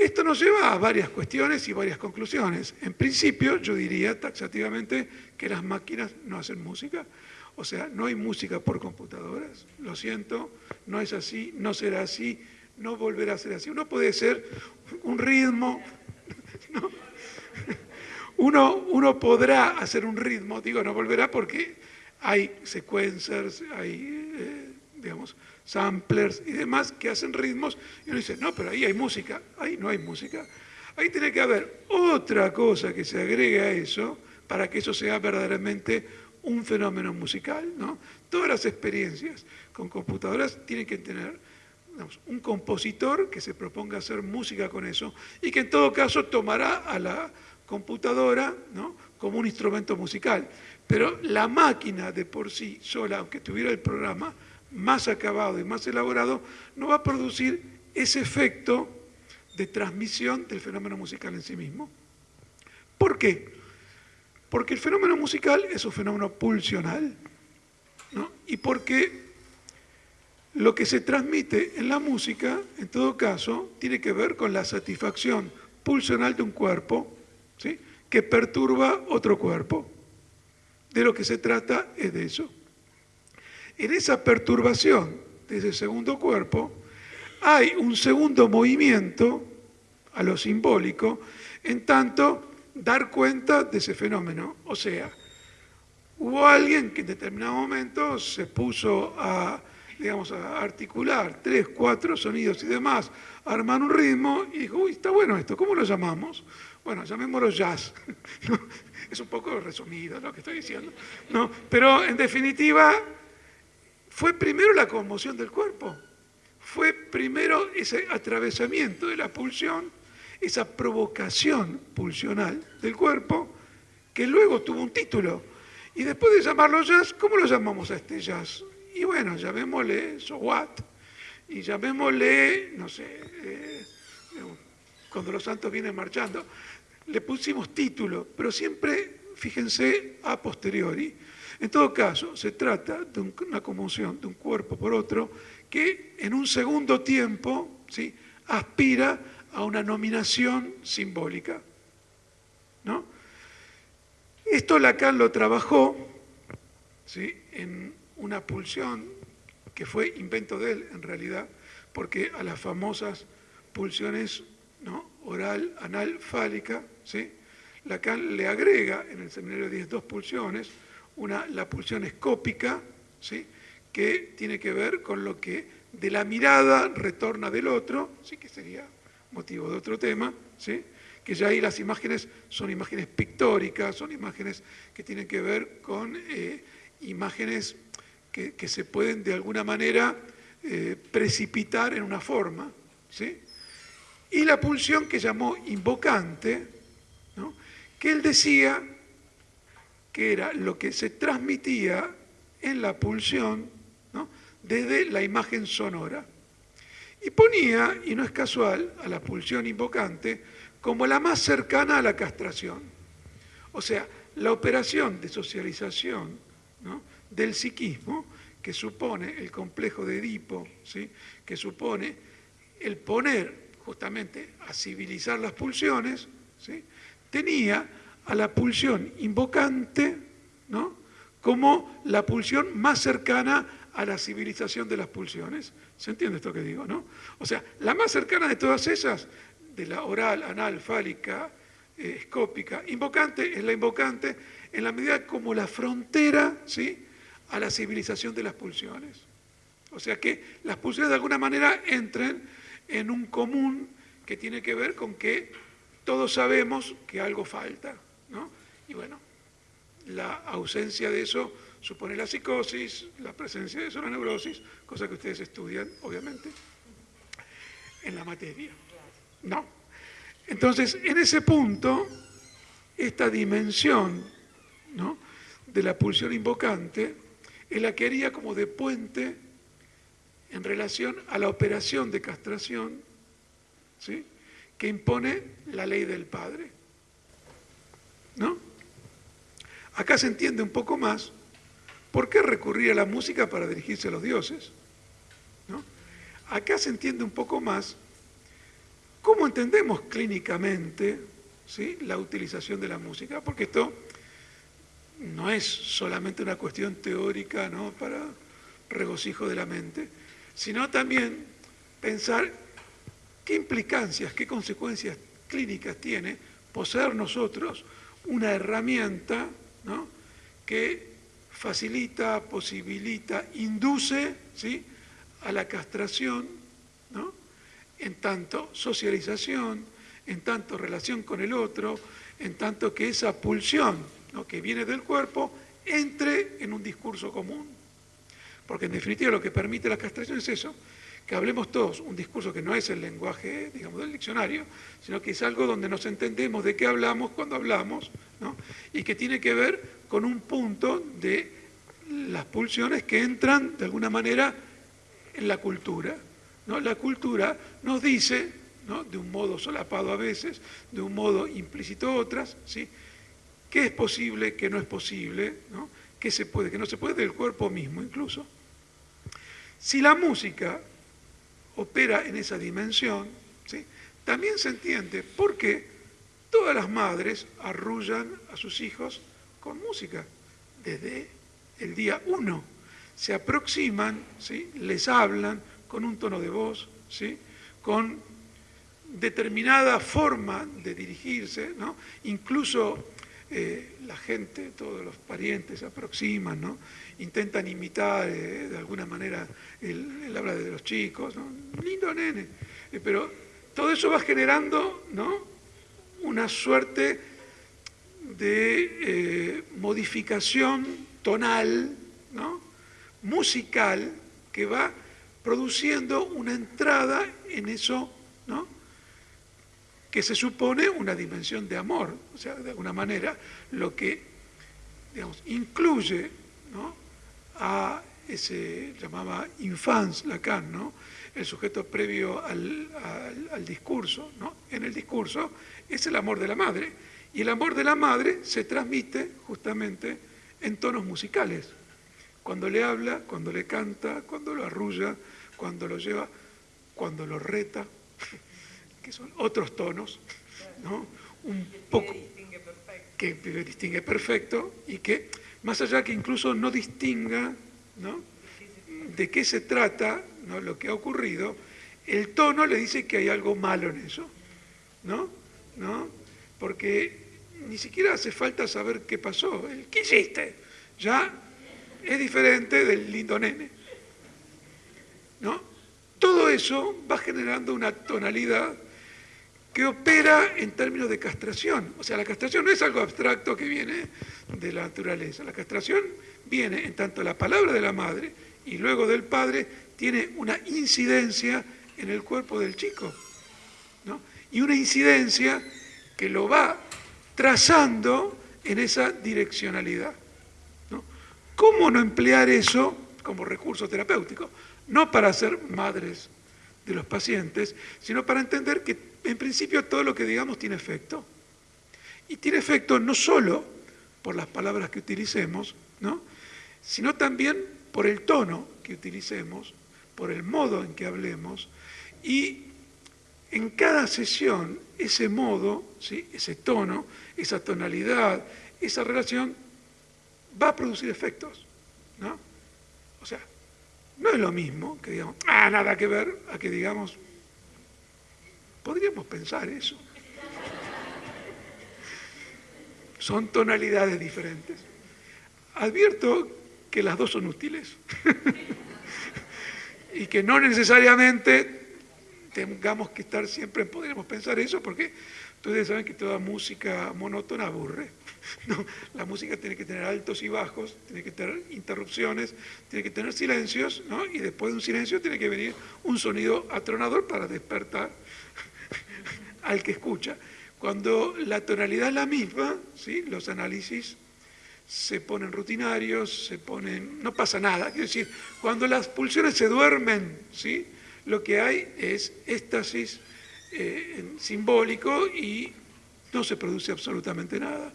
[SPEAKER 5] Esto nos lleva a varias cuestiones y varias conclusiones. En principio, yo diría taxativamente que las máquinas no hacen música. O sea, no hay música por computadoras. Lo siento, no es así, no será así, no volverá a ser así. Uno puede ser un ritmo, uno, uno podrá hacer un ritmo, digo, no volverá porque hay sequencers, hay, eh, digamos, samplers y demás que hacen ritmos y uno dice, no, pero ahí hay música, ahí no hay música. Ahí tiene que haber otra cosa que se agregue a eso para que eso sea verdaderamente un fenómeno musical. ¿no? Todas las experiencias con computadoras tienen que tener un compositor que se proponga hacer música con eso y que en todo caso tomará a la computadora ¿no? como un instrumento musical. Pero la máquina de por sí sola, aunque tuviera el programa, más acabado y más elaborado, no va a producir ese efecto de transmisión del fenómeno musical en sí mismo. ¿Por qué? Porque el fenómeno musical es un fenómeno pulsional, ¿no? y porque lo que se transmite en la música, en todo caso, tiene que ver con la satisfacción pulsional de un cuerpo ¿sí? que perturba otro cuerpo. De lo que se trata es de eso. En esa perturbación de ese segundo cuerpo hay un segundo movimiento a lo simbólico, en tanto dar cuenta de ese fenómeno. O sea, hubo alguien que en determinado momento se puso a, digamos, a articular tres, cuatro sonidos y demás, a armar un ritmo y dijo, uy, está bueno esto, ¿cómo lo llamamos? Bueno, llamémoslo jazz. es un poco resumido lo que estoy diciendo. ¿no? Pero en definitiva fue primero la conmoción del cuerpo, fue primero ese atravesamiento de la pulsión, esa provocación pulsional del cuerpo, que luego tuvo un título. Y después de llamarlo jazz, ¿cómo lo llamamos a este jazz? Y bueno, llamémosle So What, y llamémosle, no sé, eh, cuando los santos vienen marchando. Le pusimos título, pero siempre, fíjense, a posteriori. En todo caso, se trata de una conmoción de un cuerpo por otro que en un segundo tiempo ¿sí? aspira a una nominación simbólica. ¿no? Esto Lacan lo trabajó ¿sí? en una pulsión que fue invento de él en realidad, porque a las famosas pulsiones ¿no? oral, anal, fálica, ¿sí? Lacan le agrega en el seminario 10 dos pulsiones, una, la pulsión escópica, ¿sí? que tiene que ver con lo que de la mirada retorna del otro, ¿sí? que sería motivo de otro tema, ¿sí? que ya ahí las imágenes son imágenes pictóricas, son imágenes que tienen que ver con eh, imágenes que, se pueden de alguna manera eh, precipitar en una forma. ¿sí? Y la pulsión que llamó invocante, ¿no? que él decía que era lo que se transmitía en la pulsión desde la imagen sonora. Y ponía, y no es casual, a la pulsión invocante como la más cercana a la castración. O sea, la operación de socialización del psiquismo, que supone el complejo de Edipo, ¿sí? que supone el poner justamente a civilizar las pulsiones, tenía a la pulsión invocante ¿no? como la pulsión más cercana a la civilización de las pulsiones. ¿Se entiende esto que digo? ¿no? O sea, la más cercana de todas esas, de la oral, anal, fálica, eh, escópica, invocante, es la invocante en la medida como la frontera ¿sí? a la civilización de las pulsiones. O sea que las pulsiones de alguna manera entren en un común que tiene que ver con que todos sabemos que algo falta. Y bueno, la ausencia de eso supone la psicosis, la presencia de eso la neurosis, cosa que ustedes estudian, obviamente, en la materia. No. Entonces, en ese punto, esta dimensión de la pulsión invocante es la que haría como de puente en relación a la operación de castración ¿sí? que impone la ley del Padre. ¿No? Acá se entiende un poco más por qué recurrir a la música para dirigirse a los dioses. ¿No? Acá se entiende un poco más cómo entendemos clínicamente ¿sí? la utilización de la música, porque esto no es solamente una cuestión teórica ¿no? para regocijo de la mente, sino también pensar qué implicancias, qué consecuencias clínicas tiene poseer nosotros una herramienta que facilita, posibilita, induce ¿sí? a la castración, en tanto socialización, en tanto relación con el otro, en tanto que esa pulsión que viene del cuerpo entre en un discurso común. Porque en definitiva lo que permite la castración es eso, que hablemos todos un discurso que no es el lenguaje, digamos, del diccionario, sino que es algo donde nos entendemos de qué hablamos cuando hablamos, y que tiene que ver con un punto de las pulsiones que entran de alguna manera en la cultura. ¿no? La cultura nos dice, ¿no? de un modo solapado a veces, de un modo implícito otras, ¿sí? qué es posible, qué no es posible, ¿no? qué se puede, qué no se puede, del cuerpo mismo incluso. Si la música opera en esa dimensión, ¿sí? también se entiende por qué todas las madres arrullan a sus hijos con música desde el día uno. Se aproximan, ¿sí? les hablan con un tono de voz, ¿sí? con determinada forma de dirigirse, ¿no? incluso eh, la gente, todos los parientes se aproximan, ¿no? Intentan imitar eh, de alguna manera el, habla de los chicos, lindo nene, eh, pero todo eso va generando ¿no? una suerte de modificación tonal, ¿no? musical, que va produciendo una entrada en eso ¿no? que se supone una dimensión de amor, o sea, de alguna manera, lo que, digamos, incluye a ese, llamaba infans Lacan, ¿no? el sujeto previo al, discurso, ¿no? en el discurso es el amor de la madre, y el amor de la madre se transmite justamente en tonos musicales, cuando le habla, cuando le canta, cuando lo arrulla, cuando lo lleva, cuando lo reta, que son otros tonos, ¿no? un poco que distingue perfecto y que más allá que incluso no distinga de qué se trata lo que ha ocurrido, el tono le dice que hay algo malo en eso, ¿no? ¿no? Porque ni siquiera hace falta saber qué pasó, el qué hiciste, ya es diferente del lindo nene, ¿no? Todo eso va generando una tonalidad que opera en términos de castración. O sea, la castración no es algo abstracto que viene de la naturaleza. La castración viene en tanto la palabra de la madre y luego del padre tiene una incidencia en el cuerpo del chico. ¿no? Y una incidencia que lo va trazando en esa direccionalidad. ¿Cómo no emplear eso como recurso terapéutico? No para ser madres de los pacientes, sino para entender que en principio todo lo que digamos tiene efecto. Y tiene efecto no solo por las palabras que utilicemos, ¿no? sino también por el tono que utilicemos, por el modo en que hablemos, y en cada sesión ese modo, ¿sí? ese tono, esa tonalidad, esa relación va a producir efectos. ¿no? O sea, no es lo mismo que digamos, ah, nada que ver, a que digamos, Podríamos pensar eso. Son tonalidades diferentes. Advierto que las dos son útiles y que no necesariamente tengamos que estar siempre, podríamos pensar eso, porque ustedes saben que toda música monótona aburre. La música tiene que tener altos y bajos, tiene que tener interrupciones, tiene que tener silencios, y después de un silencio tiene que venir un sonido atronador para despertar al que escucha. Cuando la tonalidad es la misma, ¿sí? los análisis se ponen rutinarios, se ponen, no pasa nada. Quiero decir, cuando las pulsiones se duermen, ¿sí? lo que hay es éxtasis eh, simbólico y no se produce absolutamente nada.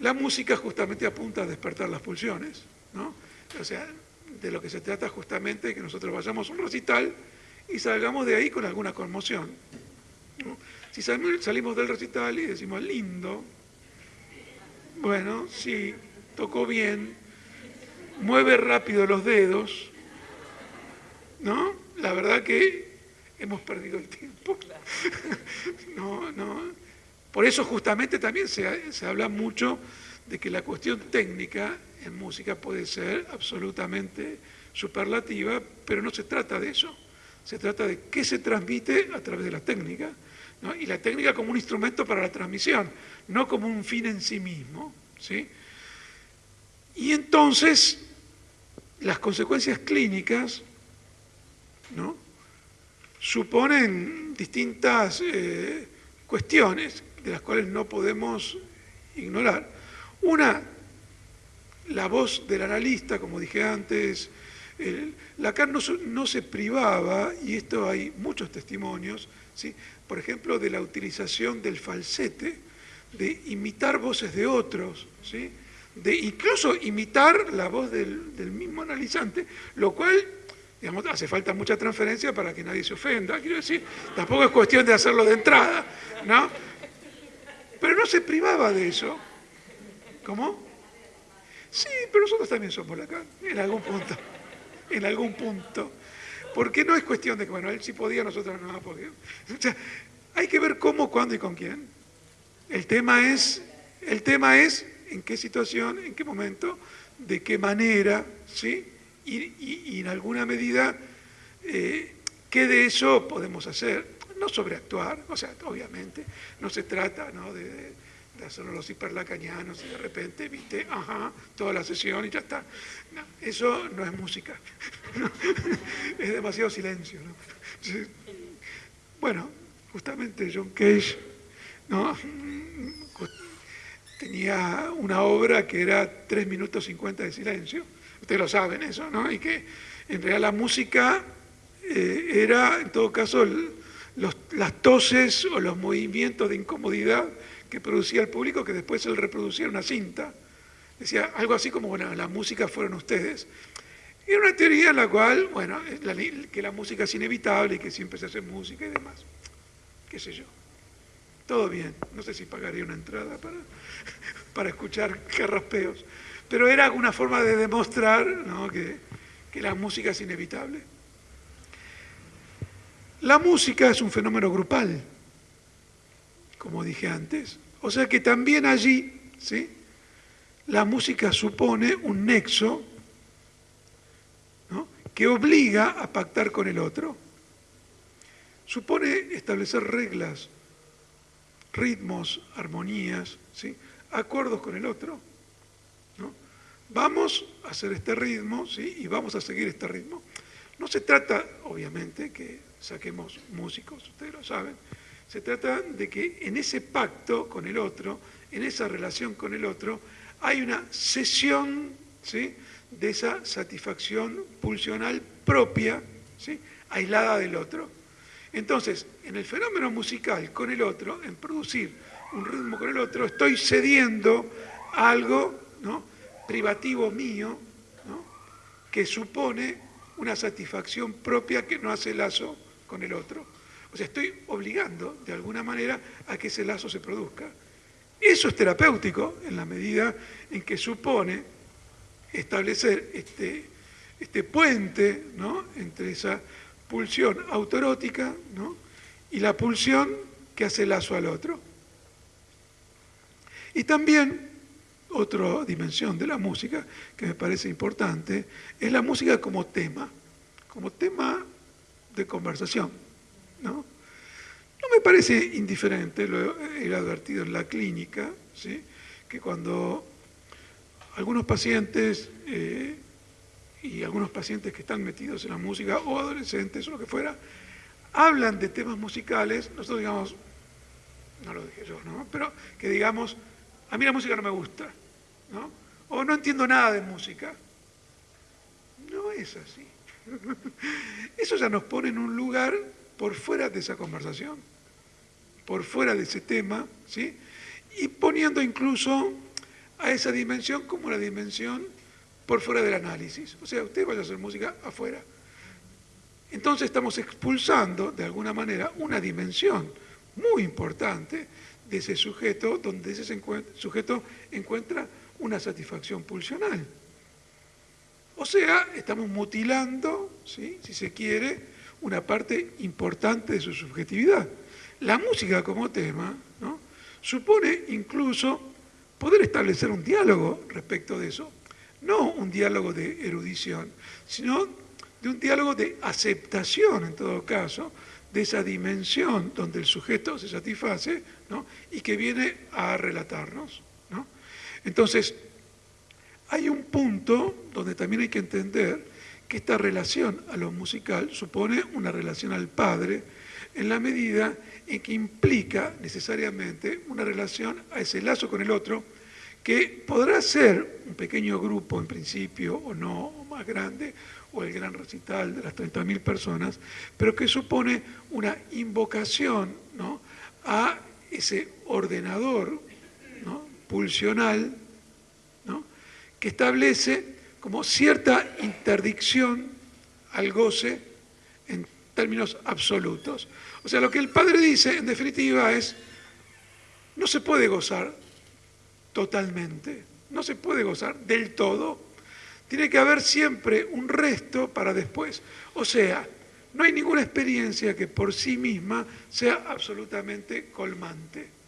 [SPEAKER 5] La música justamente apunta a despertar las pulsiones, ¿no? O sea, de lo que se trata justamente es que nosotros vayamos a un recital y salgamos de ahí con alguna conmoción. Si salimos del recital y decimos lindo, bueno, sí, tocó bien, mueve rápido los dedos, ¿no? La verdad que hemos perdido el tiempo. no, no. Por eso justamente también se, habla mucho de que la cuestión técnica en música puede ser absolutamente superlativa, pero no se trata de eso. Se trata de qué se transmite a través de la técnica y la técnica como un instrumento para la transmisión, no como un fin en sí mismo. ¿sí? Y entonces, las consecuencias clínicas ¿no? suponen distintas eh, cuestiones de las cuales no podemos ignorar. Una, la voz del analista, como dije antes, Lacan no, no, se privaba, y esto hay muchos testimonios, ¿sí? por ejemplo, de la utilización del falsete, de imitar voces de otros, ¿sí? de incluso imitar la voz del, mismo analizante, lo cual digamos, hace falta mucha transferencia para que nadie se ofenda, quiero decir, tampoco es cuestión de hacerlo de entrada, ¿no? Pero no se privaba de eso. ¿Cómo? Sí, pero nosotros también somos Lacan, en algún punto, en algún punto. Porque no es cuestión de que, bueno, él sí podía, nosotros no, porque... O sea, hay que ver cómo, cuándo y con quién. El tema es, el tema es en qué situación, en qué momento, de qué manera, ¿sí? Y, en alguna medida, eh, ¿qué de eso podemos hacer? No sobreactuar, o sea, obviamente, no se trata ¿no? de de hacerlo los hiperlacañanos y de repente, viste, ajá, toda la sesión y ya está. eso no es música. es demasiado silencio. Bueno, justamente John Cage ¿no? tenía una obra que era 3 minutos 50 de silencio. Ustedes lo saben eso, ¿no? Y que en realidad la música eh, era, en todo caso, las toses o los movimientos de incomodidad que producía el público que después él reproducía una cinta. Decía algo así como, bueno, la música fueron ustedes. Era una teoría en la cual, bueno, que la música es inevitable y que siempre se hace música y demás. Qué sé yo. Todo bien. No sé si pagaría una entrada para, para escuchar carraspeos. Pero era una forma de demostrar que, que la música es inevitable. La música es un fenómeno grupal como dije antes. O sea que también allí, ¿sí? la música supone un nexo que obliga a pactar con el otro. Supone establecer reglas, ritmos, armonías, ¿sí? acuerdos con el otro. Vamos a hacer este ritmo ¿sí? y vamos a seguir este ritmo. No se trata, obviamente, que saquemos músicos, ustedes lo saben, se trata de que en ese pacto con el otro, en esa relación con el otro, hay una sesión ¿sí? de esa satisfacción pulsional propia, ¿sí? aislada del otro. Entonces, en el fenómeno musical con el otro, en producir un ritmo con el otro, estoy cediendo algo ¿no? privativo mío ¿no? que supone una satisfacción propia que no hace lazo con el otro. O sea, estoy obligando de alguna manera a que ese lazo se produzca. Eso es terapéutico en la medida en que supone establecer este, este puente ¿no? entre esa pulsión autoerótica ¿no? y la pulsión que hace lazo al otro. Y también otra dimensión de la música que me parece importante es la música como tema, como tema de conversación. ¿no? No me parece indiferente, lo he advertido en la clínica, ¿sí? que cuando algunos pacientes eh, y algunos pacientes que están metidos en la música o adolescentes o lo que fuera, hablan de temas musicales, nosotros digamos, no lo dije yo, ¿no? pero que digamos, a mí la música no me gusta, ¿no? o no entiendo nada de música. No es así. Eso ya nos pone en un lugar por fuera de esa conversación, por fuera de ese tema, ¿sí? y poniendo incluso a esa dimensión como la dimensión por fuera del análisis. O sea, usted vaya a hacer música afuera. Entonces estamos expulsando, de alguna manera, una dimensión muy importante de ese sujeto, donde ese sujeto encuentra una satisfacción pulsional. O sea, estamos mutilando, si se quiere, una parte importante de su subjetividad. La música como tema supone incluso poder establecer un diálogo respecto de eso. No un diálogo de erudición, sino de un diálogo de aceptación, en todo caso, de esa dimensión donde el sujeto se satisface y que viene a relatarnos. Entonces, hay un punto donde también hay que entender que esta relación a lo musical supone una relación al padre en la medida en que implica necesariamente una relación a ese lazo con el otro que podrá ser un pequeño grupo en principio o no, o más grande, o el gran recital de las 30.000 personas, pero que supone una invocación a ese ordenador pulsional que establece como cierta interdicción al goce en términos absolutos. O sea, lo que el padre dice, en definitiva, es, no se puede gozar totalmente, no se puede gozar del todo, tiene que haber siempre un resto para después. O sea, no hay ninguna experiencia que por sí misma sea absolutamente colmante.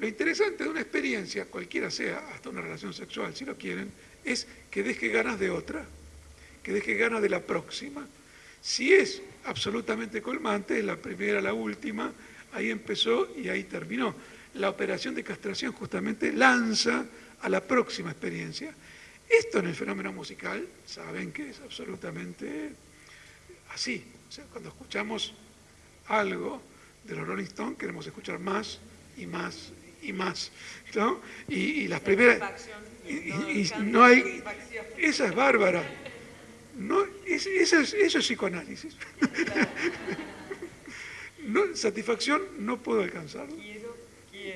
[SPEAKER 5] Lo interesante de una experiencia, cualquiera sea, hasta una relación sexual, si lo quieren, es que deje ganas de otra, que deje ganas de la próxima. Si es absolutamente colmante, la primera, la última, ahí empezó y ahí terminó. La operación de castración justamente lanza a la próxima experiencia. Esto en el fenómeno musical, saben que es absolutamente así. O sea, cuando escuchamos algo de los Rolling Stones, queremos escuchar más y más y más. ¿no? Y, las primeras... Y, no hay... Esa es bárbara. No, es, eso, es, eso es psicoanálisis. no, satisfacción no puedo alcanzarlo.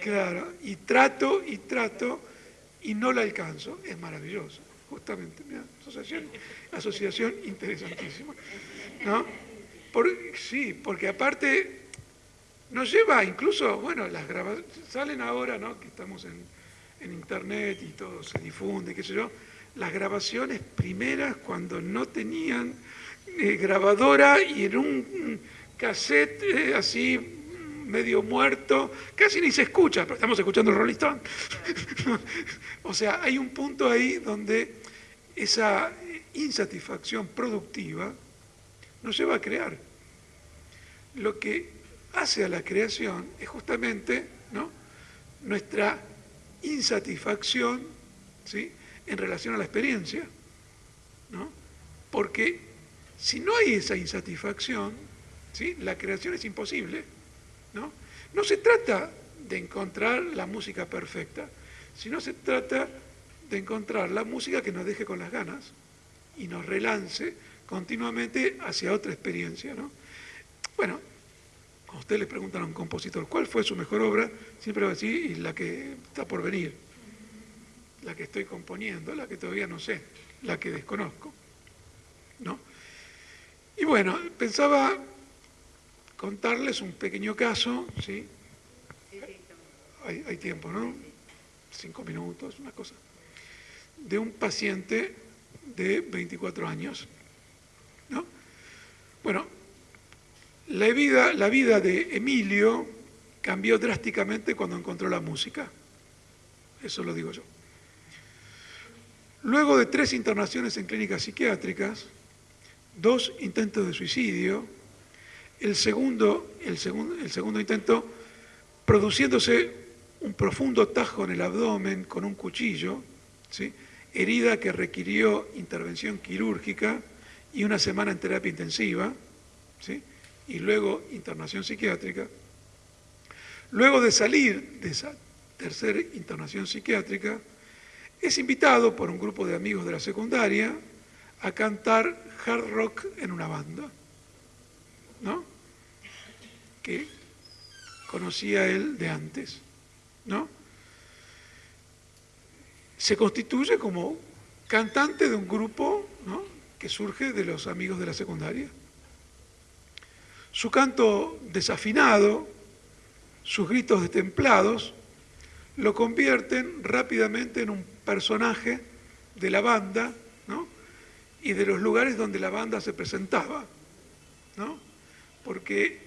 [SPEAKER 5] Claro, y trato y trato y no la alcanzo. Es maravilloso, justamente. Mira, asociación, asociación interesantísima. ¿no? Por, sí, porque aparte nos lleva incluso, bueno, las grabaciones, salen ahora, ¿no? Que estamos en, internet y todo se difunde, qué sé yo, las grabaciones primeras cuando no tenían eh, grabadora y en un cassette eh, así medio muerto, casi ni se escucha, pero estamos escuchando el Rolling o sea, hay un punto ahí donde esa insatisfacción productiva nos lleva a crear. Lo que hace a la creación es justamente nuestra insatisfacción ¿sí? en relación a la experiencia. ¿no? Porque si no hay esa insatisfacción, ¿sí? la creación es imposible. ¿no? no se trata de encontrar la música perfecta, sino se trata de encontrar la música que nos deje con las ganas y nos relance continuamente hacia otra experiencia. ¿no? Bueno, a usted le preguntan a un compositor cuál fue su mejor obra, siempre va a decir, la que está por venir, la que estoy componiendo, la que todavía no sé, la que desconozco. ¿no? Y bueno, pensaba contarles un pequeño caso, ¿sí? Hay, hay tiempo, ¿no? Cinco minutos, una cosa. De un paciente de 24 años. ¿no? Bueno, la vida, de Emilio cambió drásticamente cuando encontró la música. Eso lo digo yo. Luego de tres internaciones en clínicas psiquiátricas, dos intentos de suicidio, el segundo, intento produciéndose un profundo tajo en el abdomen con un cuchillo, herida que requirió intervención quirúrgica y una semana en terapia intensiva. Y luego internación psiquiátrica. Luego de salir de esa tercera internación psiquiátrica, es invitado por un grupo de amigos de la secundaria a cantar hard rock en una banda, ¿no? Que conocía él de antes, ¿no? Se constituye como cantante de un grupo que surge de los amigos de la secundaria. Su canto desafinado, sus gritos destemplados, lo convierten rápidamente en un personaje de la banda y de los lugares donde la banda se presentaba, ¿no? porque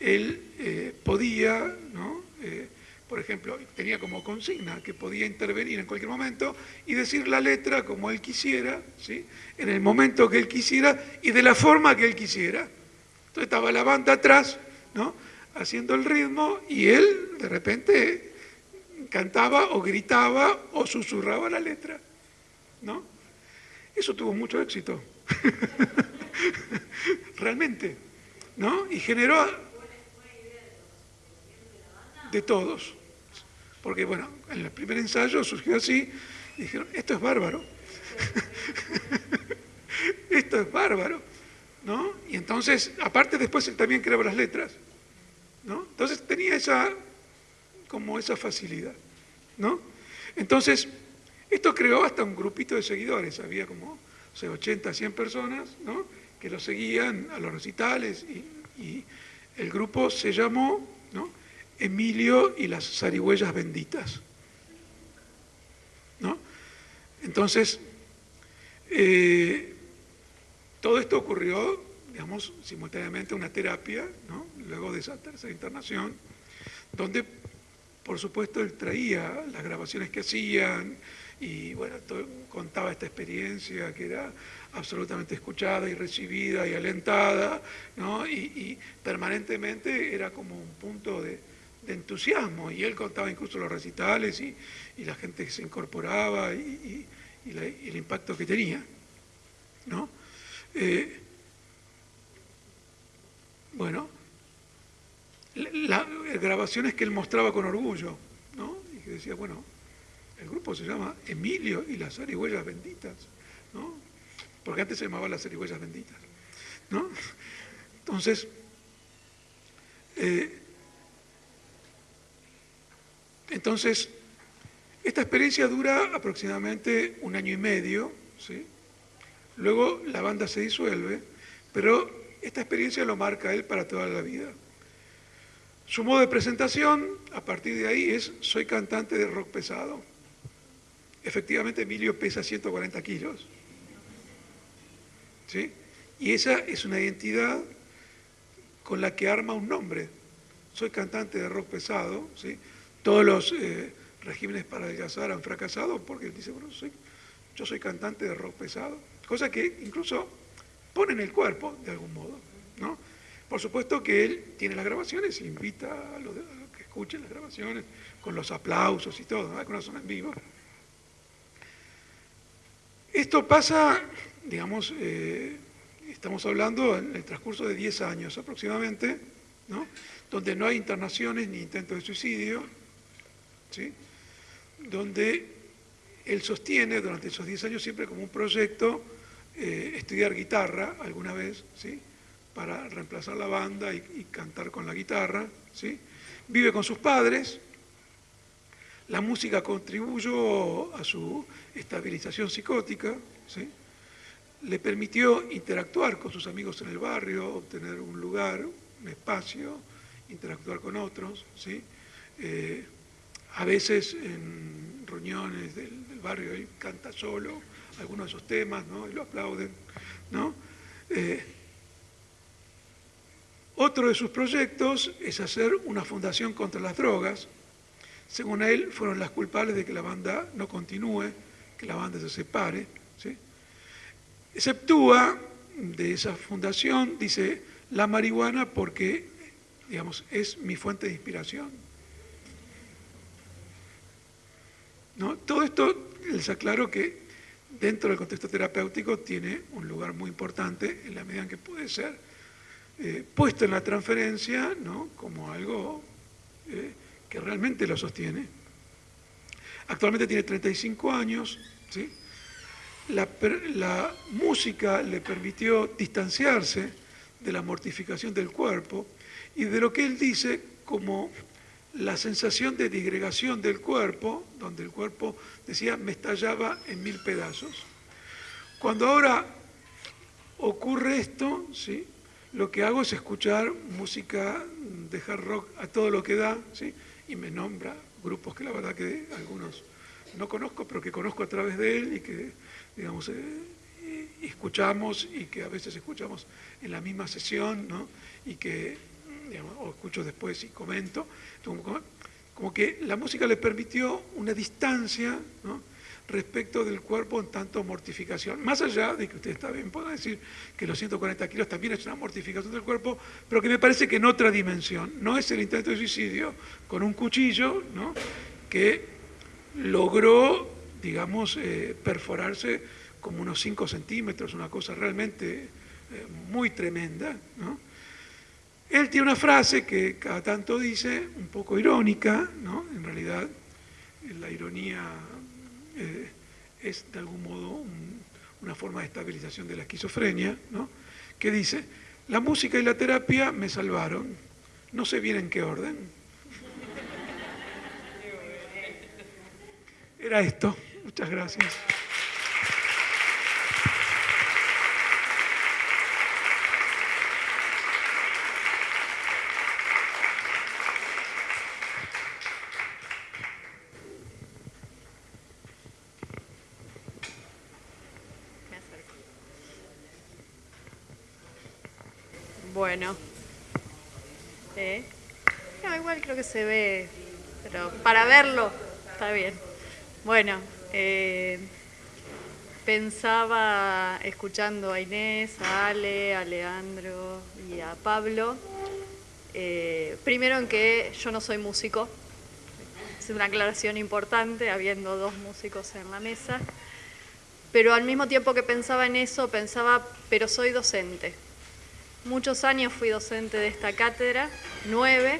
[SPEAKER 5] él eh, podía, ¿no? Eh, por ejemplo, tenía como consigna que podía intervenir en cualquier momento y decir la letra como él quisiera, ¿sí? en el momento que él quisiera y de la forma que él quisiera. Entonces estaba la banda atrás, ¿no? haciendo el ritmo y él de repente cantaba o gritaba o susurraba la letra. ¿no? Eso tuvo mucho éxito. Realmente. ¿no? Y generó de todos. Porque, bueno, en el primer ensayo surgió así y dijeron, esto es bárbaro. esto es bárbaro. ¿No? Y entonces, aparte después él también creaba las letras. ¿no? Entonces tenía esa, como esa facilidad. ¿no? Entonces, esto creó hasta un grupito de seguidores, había como 80, 100 personas ¿no? que lo seguían a los recitales y, el grupo se llamó ¿no? Emilio y las zarigüeyas benditas. ¿no? Entonces, eh, todo esto ocurrió, digamos, simultáneamente una terapia, luego de esa tercera internación, donde, por supuesto, él traía las grabaciones que hacían y, bueno, contaba esta experiencia que era absolutamente escuchada y recibida y alentada, ¿no? y, permanentemente era como un punto de, entusiasmo, y él contaba incluso los recitales y, la gente que se incorporaba y, el impacto que tenía. ¿no? Eh, bueno, las grabaciones que él mostraba con orgullo, ¿no? y que decía, bueno, el grupo se llama Emilio y las zarigüeyas benditas, ¿no? porque antes se llamaba las zarigüeyas benditas. ¿no? Entonces, eh, entonces, esta experiencia dura aproximadamente un año y medio, ¿sí? Luego la banda se disuelve, pero esta experiencia lo marca él para toda la vida. Su modo de presentación, a partir de ahí, es soy cantante de rock pesado. Efectivamente, Emilio pesa 140 kilos. ¿sí? Y esa es una identidad con la que arma un nombre. Soy cantante de rock pesado, ¿sí? todos los eh, regímenes para adelgazar han fracasado porque él dice, bueno, yo soy cantante de rock pesado, cosa que incluso pone en el cuerpo de algún modo. ¿no? Por supuesto que él tiene las grabaciones, invita a los, que escuchen las grabaciones con los aplausos y todo, algunas son en vivo. Esto pasa digamos, eh, estamos hablando en el transcurso de 10 años aproximadamente, ¿no? donde no hay internaciones ni intentos de suicidio, ¿sí? donde él sostiene durante esos 10 años siempre como un proyecto eh, estudiar guitarra alguna vez, ¿sí? para reemplazar la banda y, cantar con la guitarra. ¿sí? Vive con sus padres, la música contribuyó a su estabilización psicótica, ¿sí? le permitió interactuar con sus amigos en el barrio, obtener un lugar, un espacio, interactuar con otros, ¿sí? Eh, a veces en reuniones del, barrio él canta solo algunos de esos temas, ¿no? Y lo aplauden, ¿no? Eh, otro de sus proyectos es hacer una fundación contra las drogas. Según él, fueron las culpables de que la banda no continúe, que la banda se separe. ¿sí? Exceptúa de esa fundación, dice, la marihuana porque, digamos, es mi fuente de inspiración. ¿No? Todo esto les aclaro que dentro del contexto terapéutico tiene un lugar muy importante en la medida en que puede ser eh, puesto en la transferencia ¿no? como algo eh, que realmente lo sostiene. Actualmente tiene 35 años, ¿sí? la, la música le permitió distanciarse de la mortificación del cuerpo y de lo que él dice como la sensación de disgregación del cuerpo, donde el cuerpo, decía, me estallaba en mil pedazos. Cuando ahora ocurre esto, ¿sí? lo que hago es escuchar música de hard rock a todo lo que da, ¿sí? y me nombra grupos que la verdad que algunos no conozco, pero que conozco a través de él y que, digamos, eh, escuchamos y que a veces escuchamos en la misma sesión, ¿no? y que, o escucho después y comento, como, que la música le permitió una distancia, respecto del cuerpo en tanto mortificación. Más allá de que ustedes también puedan decir que los 140 kilos también es una mortificación del cuerpo, pero que me parece que en otra dimensión. No es el intento de suicidio con un cuchillo que logró, digamos, eh, perforarse como unos 5 centímetros, una cosa realmente eh, muy tremenda. Él tiene una frase que cada tanto dice, un poco irónica, ¿no? en realidad la ironía eh, es de algún modo una forma de estabilización de la esquizofrenia, ¿no? que dice, la música y la terapia me salvaron, no sé bien en qué orden. Era esto, muchas gracias.
[SPEAKER 6] Bueno. ¿Eh? igual creo que se ve, pero para verlo está bien. Bueno, eh, pensaba escuchando a Inés, a Ale, a Leandro y a Pablo. Eh, primero en que yo no soy músico, es una aclaración importante, habiendo dos músicos en la mesa, pero al mismo tiempo que pensaba en eso, pensaba, pero soy docente. Muchos años fui docente de esta cátedra, nueve,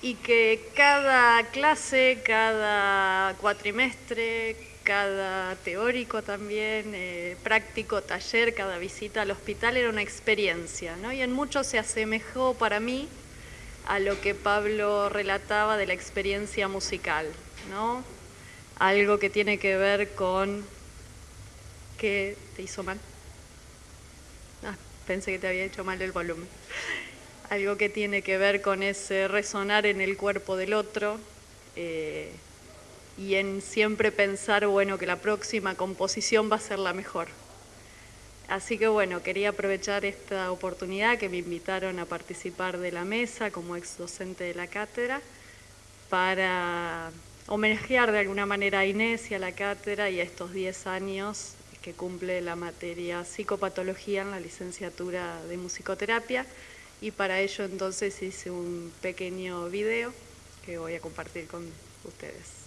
[SPEAKER 6] y que cada clase, cada cuatrimestre, cada teórico también, eh, práctico, taller, cada visita al hospital era una experiencia, ¿no? Y en mucho se asemejó para mí a lo que Pablo relataba de la experiencia musical, ¿no? Algo que tiene que ver con... ¿Qué te hizo mal? Pensé que te había hecho mal el volumen. Algo que tiene que ver con ese resonar en el cuerpo del otro eh, y en siempre pensar, bueno, que la próxima composición va a ser la mejor. Así que bueno, quería aprovechar esta oportunidad que me invitaron a participar de la mesa como ex docente de la cátedra para homenajear de alguna manera a Inés y a la cátedra y a estos 10 años que cumple la materia psicopatología en la licenciatura de musicoterapia y para ello entonces hice un pequeño video que voy a compartir con ustedes.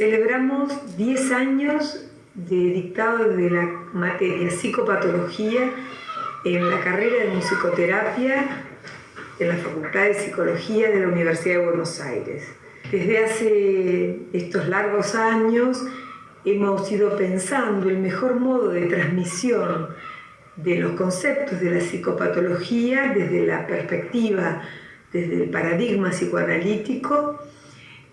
[SPEAKER 2] Celebramos 10 años de dictado de la materia psicopatología en la carrera de musicoterapia en la Facultad de Psicología de la Universidad de Buenos Aires. Desde hace estos largos años hemos ido pensando el mejor modo de transmisión de los conceptos de la psicopatología desde la perspectiva, desde el paradigma psicoanalítico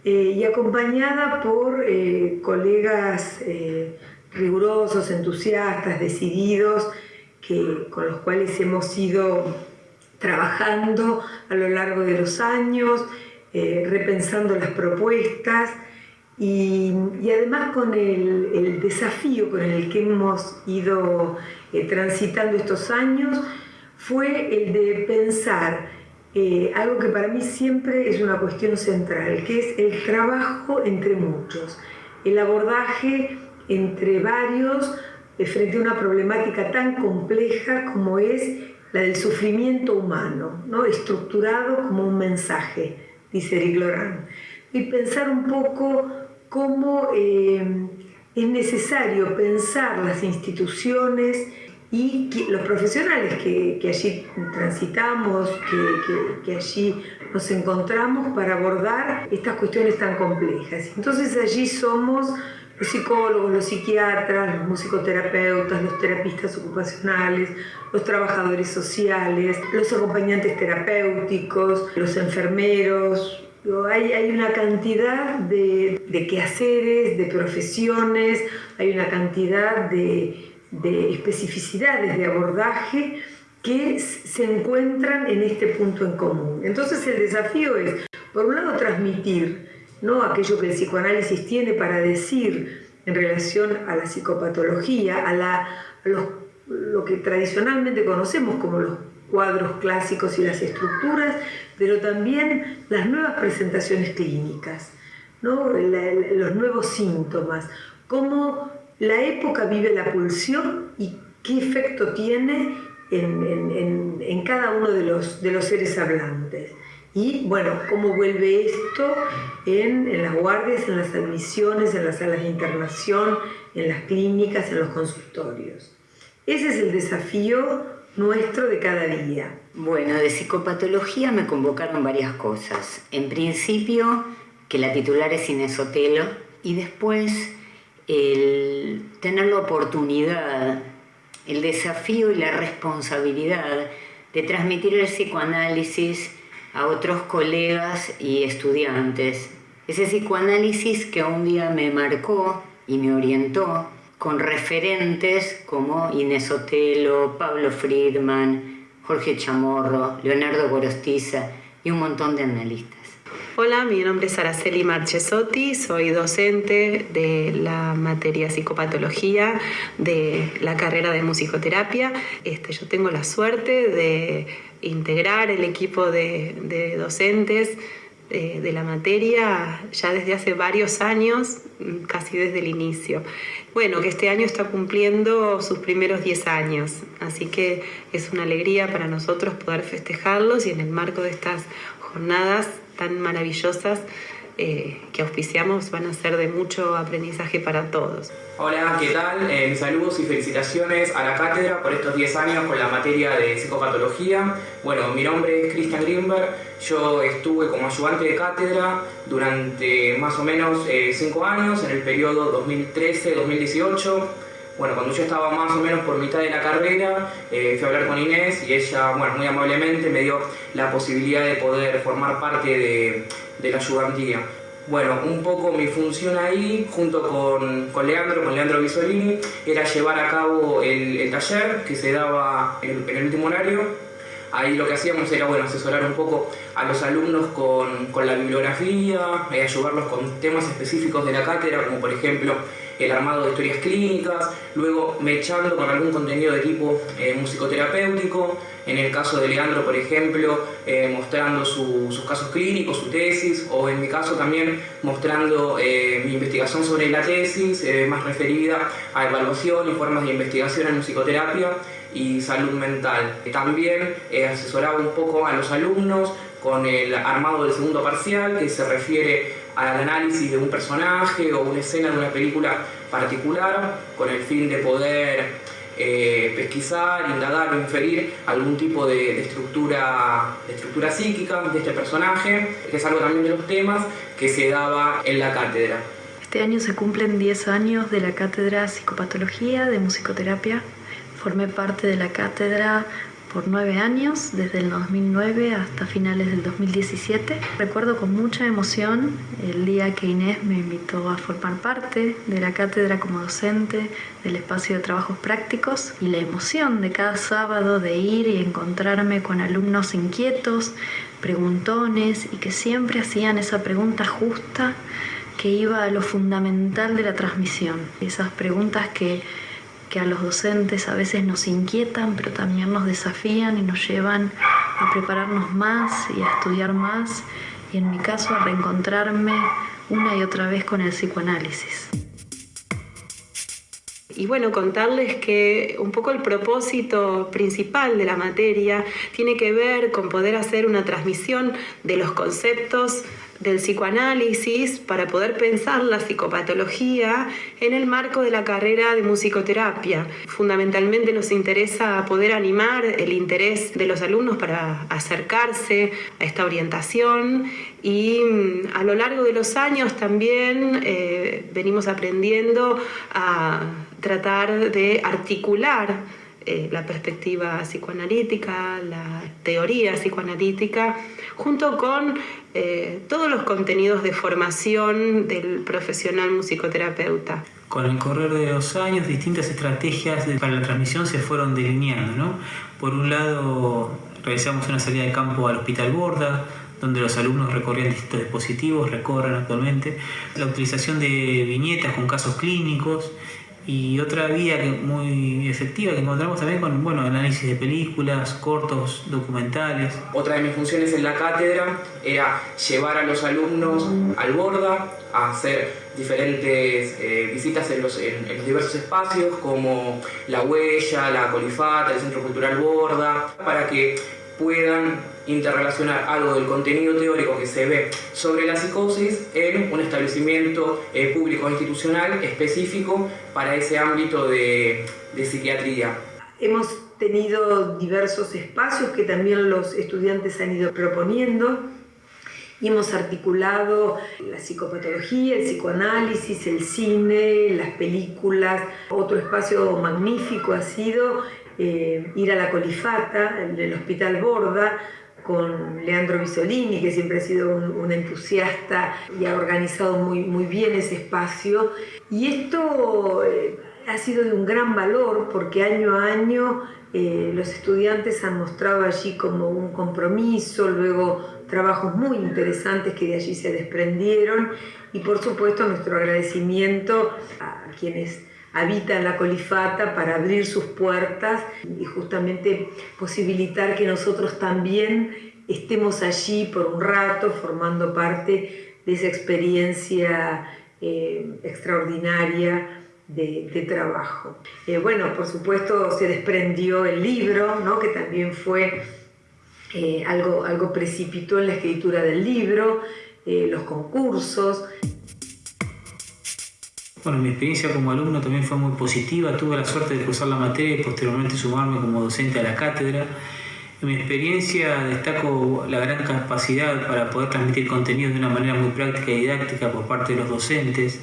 [SPEAKER 2] eh, y acompañada por eh, colegas eh, rigurosos, entusiastas, decididos, que, con los cuales hemos ido trabajando a lo largo de los años, repensando las propuestas y, además con el, desafío con el que hemos ido transitando estos años fue el de pensar eh, algo que para mí siempre es una cuestión central, que es el trabajo entre muchos, el abordaje entre varios eh, frente a una problemática tan compleja como es la del sufrimiento humano, ¿no? estructurado como un mensaje, dice Eric Laurent. Y pensar un poco cómo eh, es necesario pensar las instituciones y los profesionales que, allí transitamos, que, allí nos encontramos para abordar estas cuestiones tan complejas. Entonces allí somos los psicólogos, los psiquiatras, los musicoterapeutas, los terapistas ocupacionales, los trabajadores sociales, los acompañantes terapéuticos, los enfermeros, hay, una cantidad de, quehaceres, de profesiones, hay una cantidad de, especificidades de abordaje que se encuentran en este punto en común. Entonces el desafío es, por un lado, transmitir ¿no? aquello que el psicoanálisis tiene para decir en relación a la psicopatología, a, lo que tradicionalmente conocemos como los cuadros clásicos y las estructuras, pero también las nuevas presentaciones clínicas, ¿no? los nuevos síntomas, cómo la época vive la pulsión y qué efecto tiene en, cada uno de los, de los seres hablantes. Y bueno, cómo vuelve esto en, en, las guardias, en las admisiones, en las salas de internación, en las clínicas, en los consultorios. Ese es el desafío nuestro de cada día.
[SPEAKER 1] Bueno, de psicopatología me convocaron varias cosas. En principio, que la titular es Inés Otelo, y después el tener la oportunidad, el desafío y la responsabilidad de transmitir el psicoanálisis a otros colegas y estudiantes. Ese psicoanálisis que un día me marcó y me orientó con referentes como Inés Otelo, Pablo Friedman, Jorge Chamorro, Leonardo Gorostiza y un montón de analistas.
[SPEAKER 7] Hola, mi nombre es Araceli Marchesotti, soy docente de la materia psicopatología de la carrera de musicoterapia. Este, yo tengo la suerte de integrar el equipo de, de docentes de, de, la materia ya desde hace varios años, casi desde el inicio bueno, que este año está cumpliendo sus primeros 10 años, así que es una alegría para nosotros poder festejarlos y en el marco de estas jornadas tan maravillosas eh, que auspiciamos van a ser de mucho aprendizaje para todos.
[SPEAKER 8] Hola, ¿qué tal? Eh, saludos y felicitaciones a la cátedra por estos 10 años con la materia de psicopatología. Bueno, mi nombre es Christian Grimberg, yo estuve como ayudante de cátedra durante más o menos 5 eh, años, en el periodo 2013-2018. Bueno, cuando yo estaba más o menos por mitad de la carrera, fui a hablar con Inés y ella, bueno, muy amablemente me dio la posibilidad de poder formar parte de, de la ayudantía. Bueno, un poco mi función ahí, junto con, con Leandro, con Leandro Visolini, era llevar a cabo el, taller que se daba en, el último horario. Ahí lo que hacíamos era bueno, asesorar un poco a los alumnos con, con la bibliografía, eh, ayudarlos con temas específicos de la cátedra, como por ejemplo el armado de historias clínicas, luego mechando con algún contenido de tipo eh, musicoterapéutico, en el caso de Leandro, por ejemplo, eh, mostrando sus casos clínicos, su tesis, o en mi caso también mostrando eh, mi investigación sobre la tesis, más referida a evaluación y formas de investigación en musicoterapia y salud mental. También asesoraba un poco a los alumnos con el armado del segundo parcial, que se refiere al análisis de un personaje o una escena de una película particular con el fin de poder eh, pesquisar, indagar o inferir algún tipo de, estructura, de estructura psíquica de este personaje, que es algo también de los temas que se daba en la cátedra.
[SPEAKER 9] Este año se cumplen 10 años de la cátedra Psicopatología de Musicoterapia. Formé parte de la cátedra por nueve años, desde el 2009 hasta finales del 2017. Recuerdo con mucha emoción el día que Inés me invitó a formar parte de la cátedra como docente del espacio de trabajos prácticos y la emoción de cada sábado de ir y encontrarme con alumnos inquietos, preguntones y que siempre hacían esa pregunta justa que iba a lo fundamental de la transmisión, esas preguntas que, que a los docentes a veces nos inquietan, pero también nos desafían y nos llevan a prepararnos más y a estudiar más, y en mi caso a reencontrarme una y otra vez con el psicoanálisis.
[SPEAKER 7] Y bueno, contarles que un poco el propósito principal de la materia tiene que ver con poder hacer una transmisión de los conceptos del psicoanálisis para poder pensar la psicopatología en el marco de la carrera de musicoterapia. Fundamentalmente nos interesa poder animar el interés de los alumnos para acercarse a esta orientación y mm, a lo largo de los años también eh, venimos aprendiendo a tratar de articular eh, la perspectiva psicoanalítica, la teoría psicoanalítica, junto con eh, todos los contenidos de formación del profesional musicoterapeuta.
[SPEAKER 3] Con el correr de los años, distintas estrategias para la transmisión se fueron delineando. ¿no? Por un lado, realizamos una salida de campo al Hospital Borda, donde los alumnos recorrían distintos dispositivos, recorren actualmente, la utilización de viñetas con casos clínicos y otra vía que muy efectiva que encontramos también con bueno, análisis de películas, cortos, documentales.
[SPEAKER 8] Otra de mis funciones en la cátedra era llevar a los alumnos al Borda a hacer diferentes eh, visitas en los, en, en los diversos espacios como La Huella, La Colifata, el Centro Cultural Borda, para que puedan interrelacionar algo del contenido teórico que se ve sobre la psicosis en un establecimiento eh, público institucional específico para ese ámbito de, de psiquiatría.
[SPEAKER 2] Hemos tenido diversos espacios que también los estudiantes han ido proponiendo y hemos articulado la psicopatología, el psicoanálisis, el cine, las películas. Otro espacio magnífico ha sido eh, ir a la Colifata, el Hospital Borda, con Leandro Bisolini, que siempre ha sido un, entusiasta y ha organizado muy, muy bien ese espacio. Y esto eh, ha sido de un gran valor porque año a año eh, los estudiantes han mostrado allí como un compromiso, luego trabajos muy interesantes que de allí se desprendieron y por supuesto nuestro agradecimiento a quienes habitan la colifata para abrir sus puertas y justamente posibilitar que nosotros también estemos allí por un rato formando parte de esa experiencia eh, extraordinaria de, trabajo. Eh, bueno, por supuesto se desprendió el libro, ¿no? que también fue eh, algo, algo precipitó en la escritura del libro, los concursos.
[SPEAKER 3] Bueno, mi experiencia como alumno también fue muy positiva. Tuve la suerte de cursar la materia y posteriormente sumarme como docente a la cátedra. En mi experiencia destaco la gran capacidad para poder transmitir contenido de una manera muy práctica y didáctica por parte de los docentes,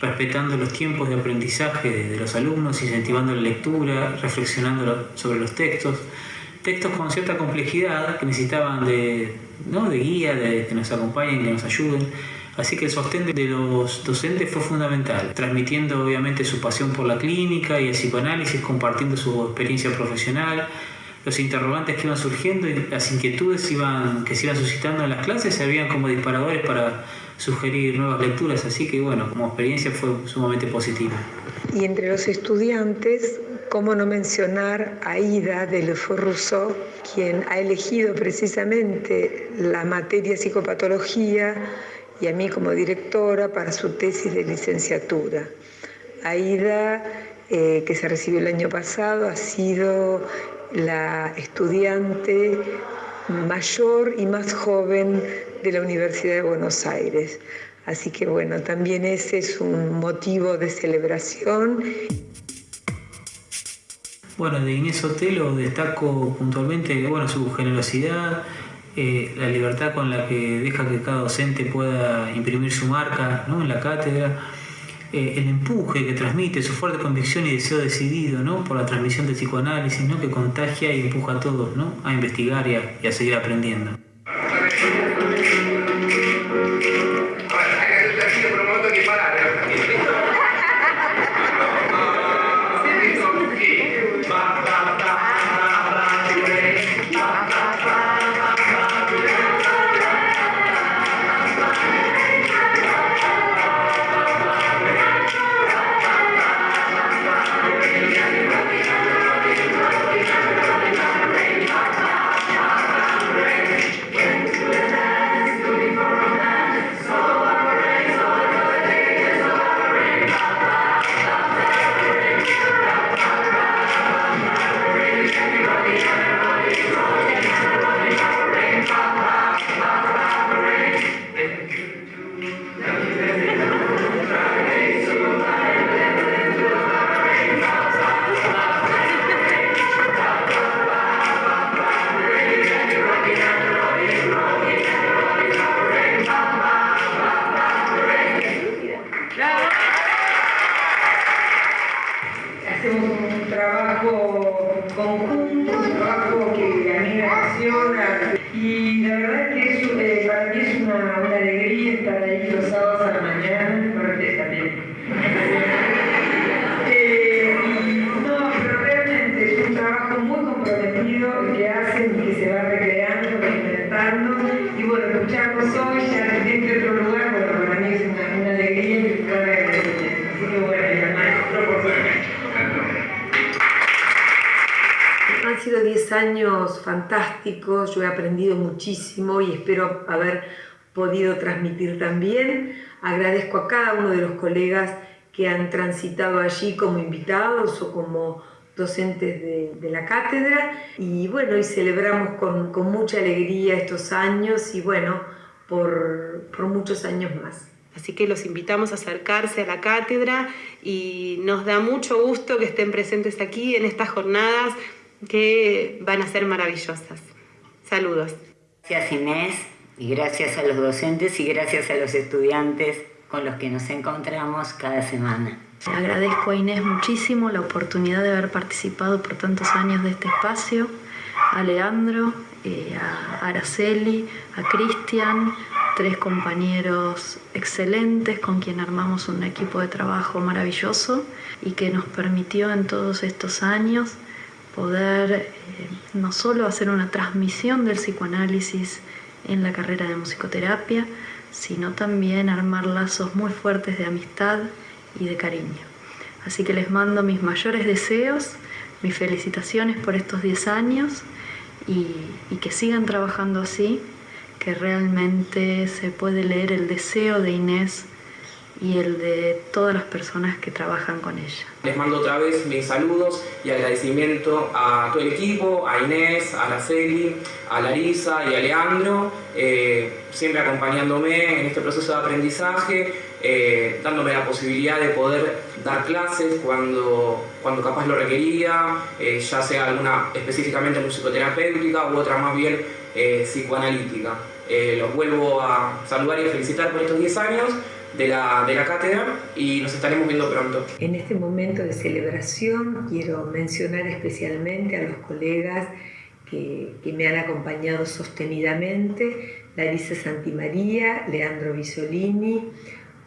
[SPEAKER 3] respetando los tiempos de aprendizaje de los alumnos, incentivando la lectura, reflexionando sobre los textos. Textos con cierta complejidad que necesitaban de, ¿no? de guía, de que nos acompañen, que nos ayuden Así que el sostén de los docentes fue fundamental, transmitiendo obviamente su pasión por la clínica y el psicoanálisis, compartiendo su experiencia profesional, los interrogantes que iban surgiendo y las inquietudes iban, que se iban suscitando en las clases servían como disparadores para sugerir nuevas lecturas, así que bueno, como experiencia fue sumamente positiva.
[SPEAKER 2] Y entre los estudiantes, ¿cómo no mencionar a Ida de Lefort Rousseau, quien ha elegido precisamente la materia psicopatología y a mí como directora para su tesis de licenciatura. Aida, eh, que se recibió el año pasado, ha sido la estudiante mayor y más joven de la Universidad de Buenos Aires. Así que bueno, también ese es un motivo de celebración.
[SPEAKER 3] Bueno, de Inés Otelo destaco puntualmente bueno, su generosidad, eh, la libertad con la que deja que cada docente pueda imprimir su marca ¿no? en la cátedra, eh, el empuje que transmite, su fuerte convicción y deseo decidido ¿no? por la transmisión del psicoanálisis, ¿no? que contagia y empuja a todos ¿no? a investigar y a, y a seguir aprendiendo.
[SPEAKER 2] Años fantásticos, yo he aprendido muchísimo y espero haber podido transmitir también. Agradezco a cada uno de los colegas que han transitado allí como invitados o como docentes de, de la cátedra y bueno, y celebramos con, con, mucha alegría estos años y bueno, por, por muchos años más.
[SPEAKER 7] Así que los invitamos a acercarse a la cátedra y nos da mucho gusto que estén presentes aquí en estas jornadas que van a ser maravillosas. Saludos.
[SPEAKER 1] Gracias Inés y gracias a los docentes y gracias a los estudiantes con los que nos encontramos cada semana.
[SPEAKER 9] Agradezco a Inés muchísimo la oportunidad de haber participado por tantos años de este espacio, a Leandro, eh, a Araceli, a Cristian, tres compañeros excelentes con quien armamos un equipo de trabajo maravilloso y que nos permitió en todos estos años poder eh, no solo hacer una transmisión del psicoanálisis en la carrera de musicoterapia, sino también armar lazos muy fuertes de amistad y de cariño. Así que les mando mis mayores deseos, mis felicitaciones por estos 10 años y, y que sigan trabajando así, que realmente se puede leer el deseo de Inés y el de todas las personas que trabajan con ella.
[SPEAKER 8] Les mando otra vez mis saludos y agradecimiento a todo el equipo, a Inés, a Araceli, a Larisa y a Leandro, eh, siempre acompañándome en este proceso de aprendizaje, eh, dándome la posibilidad de poder dar clases cuando, cuando capaz lo requería, eh, ya sea alguna específicamente musicoterapéutica u otra más bien psicoanalítica. los vuelvo a saludar y a felicitar por estos 10 años de la, de la cátedra y nos estaremos viendo pronto.
[SPEAKER 2] En este momento de celebración quiero mencionar especialmente a los colegas que, que me han acompañado sostenidamente, Larisa Santimaría, Leandro Bisolini,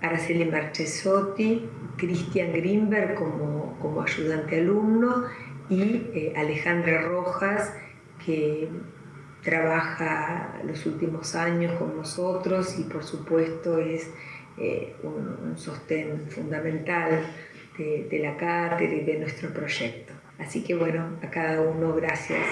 [SPEAKER 2] Araceli Marchesotti, Cristian Grimberg como, como ayudante alumno y eh, Alejandra Rojas, que trabaja los últimos años con nosotros y por supuesto es eh, un, sostén fundamental de, de, la cátedra y de nuestro proyecto. Así que bueno, a cada uno gracias.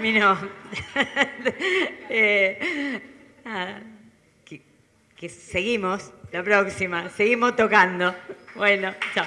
[SPEAKER 1] Terminó. eh, que seguimos la próxima. Seguimos tocando. Bueno, chao.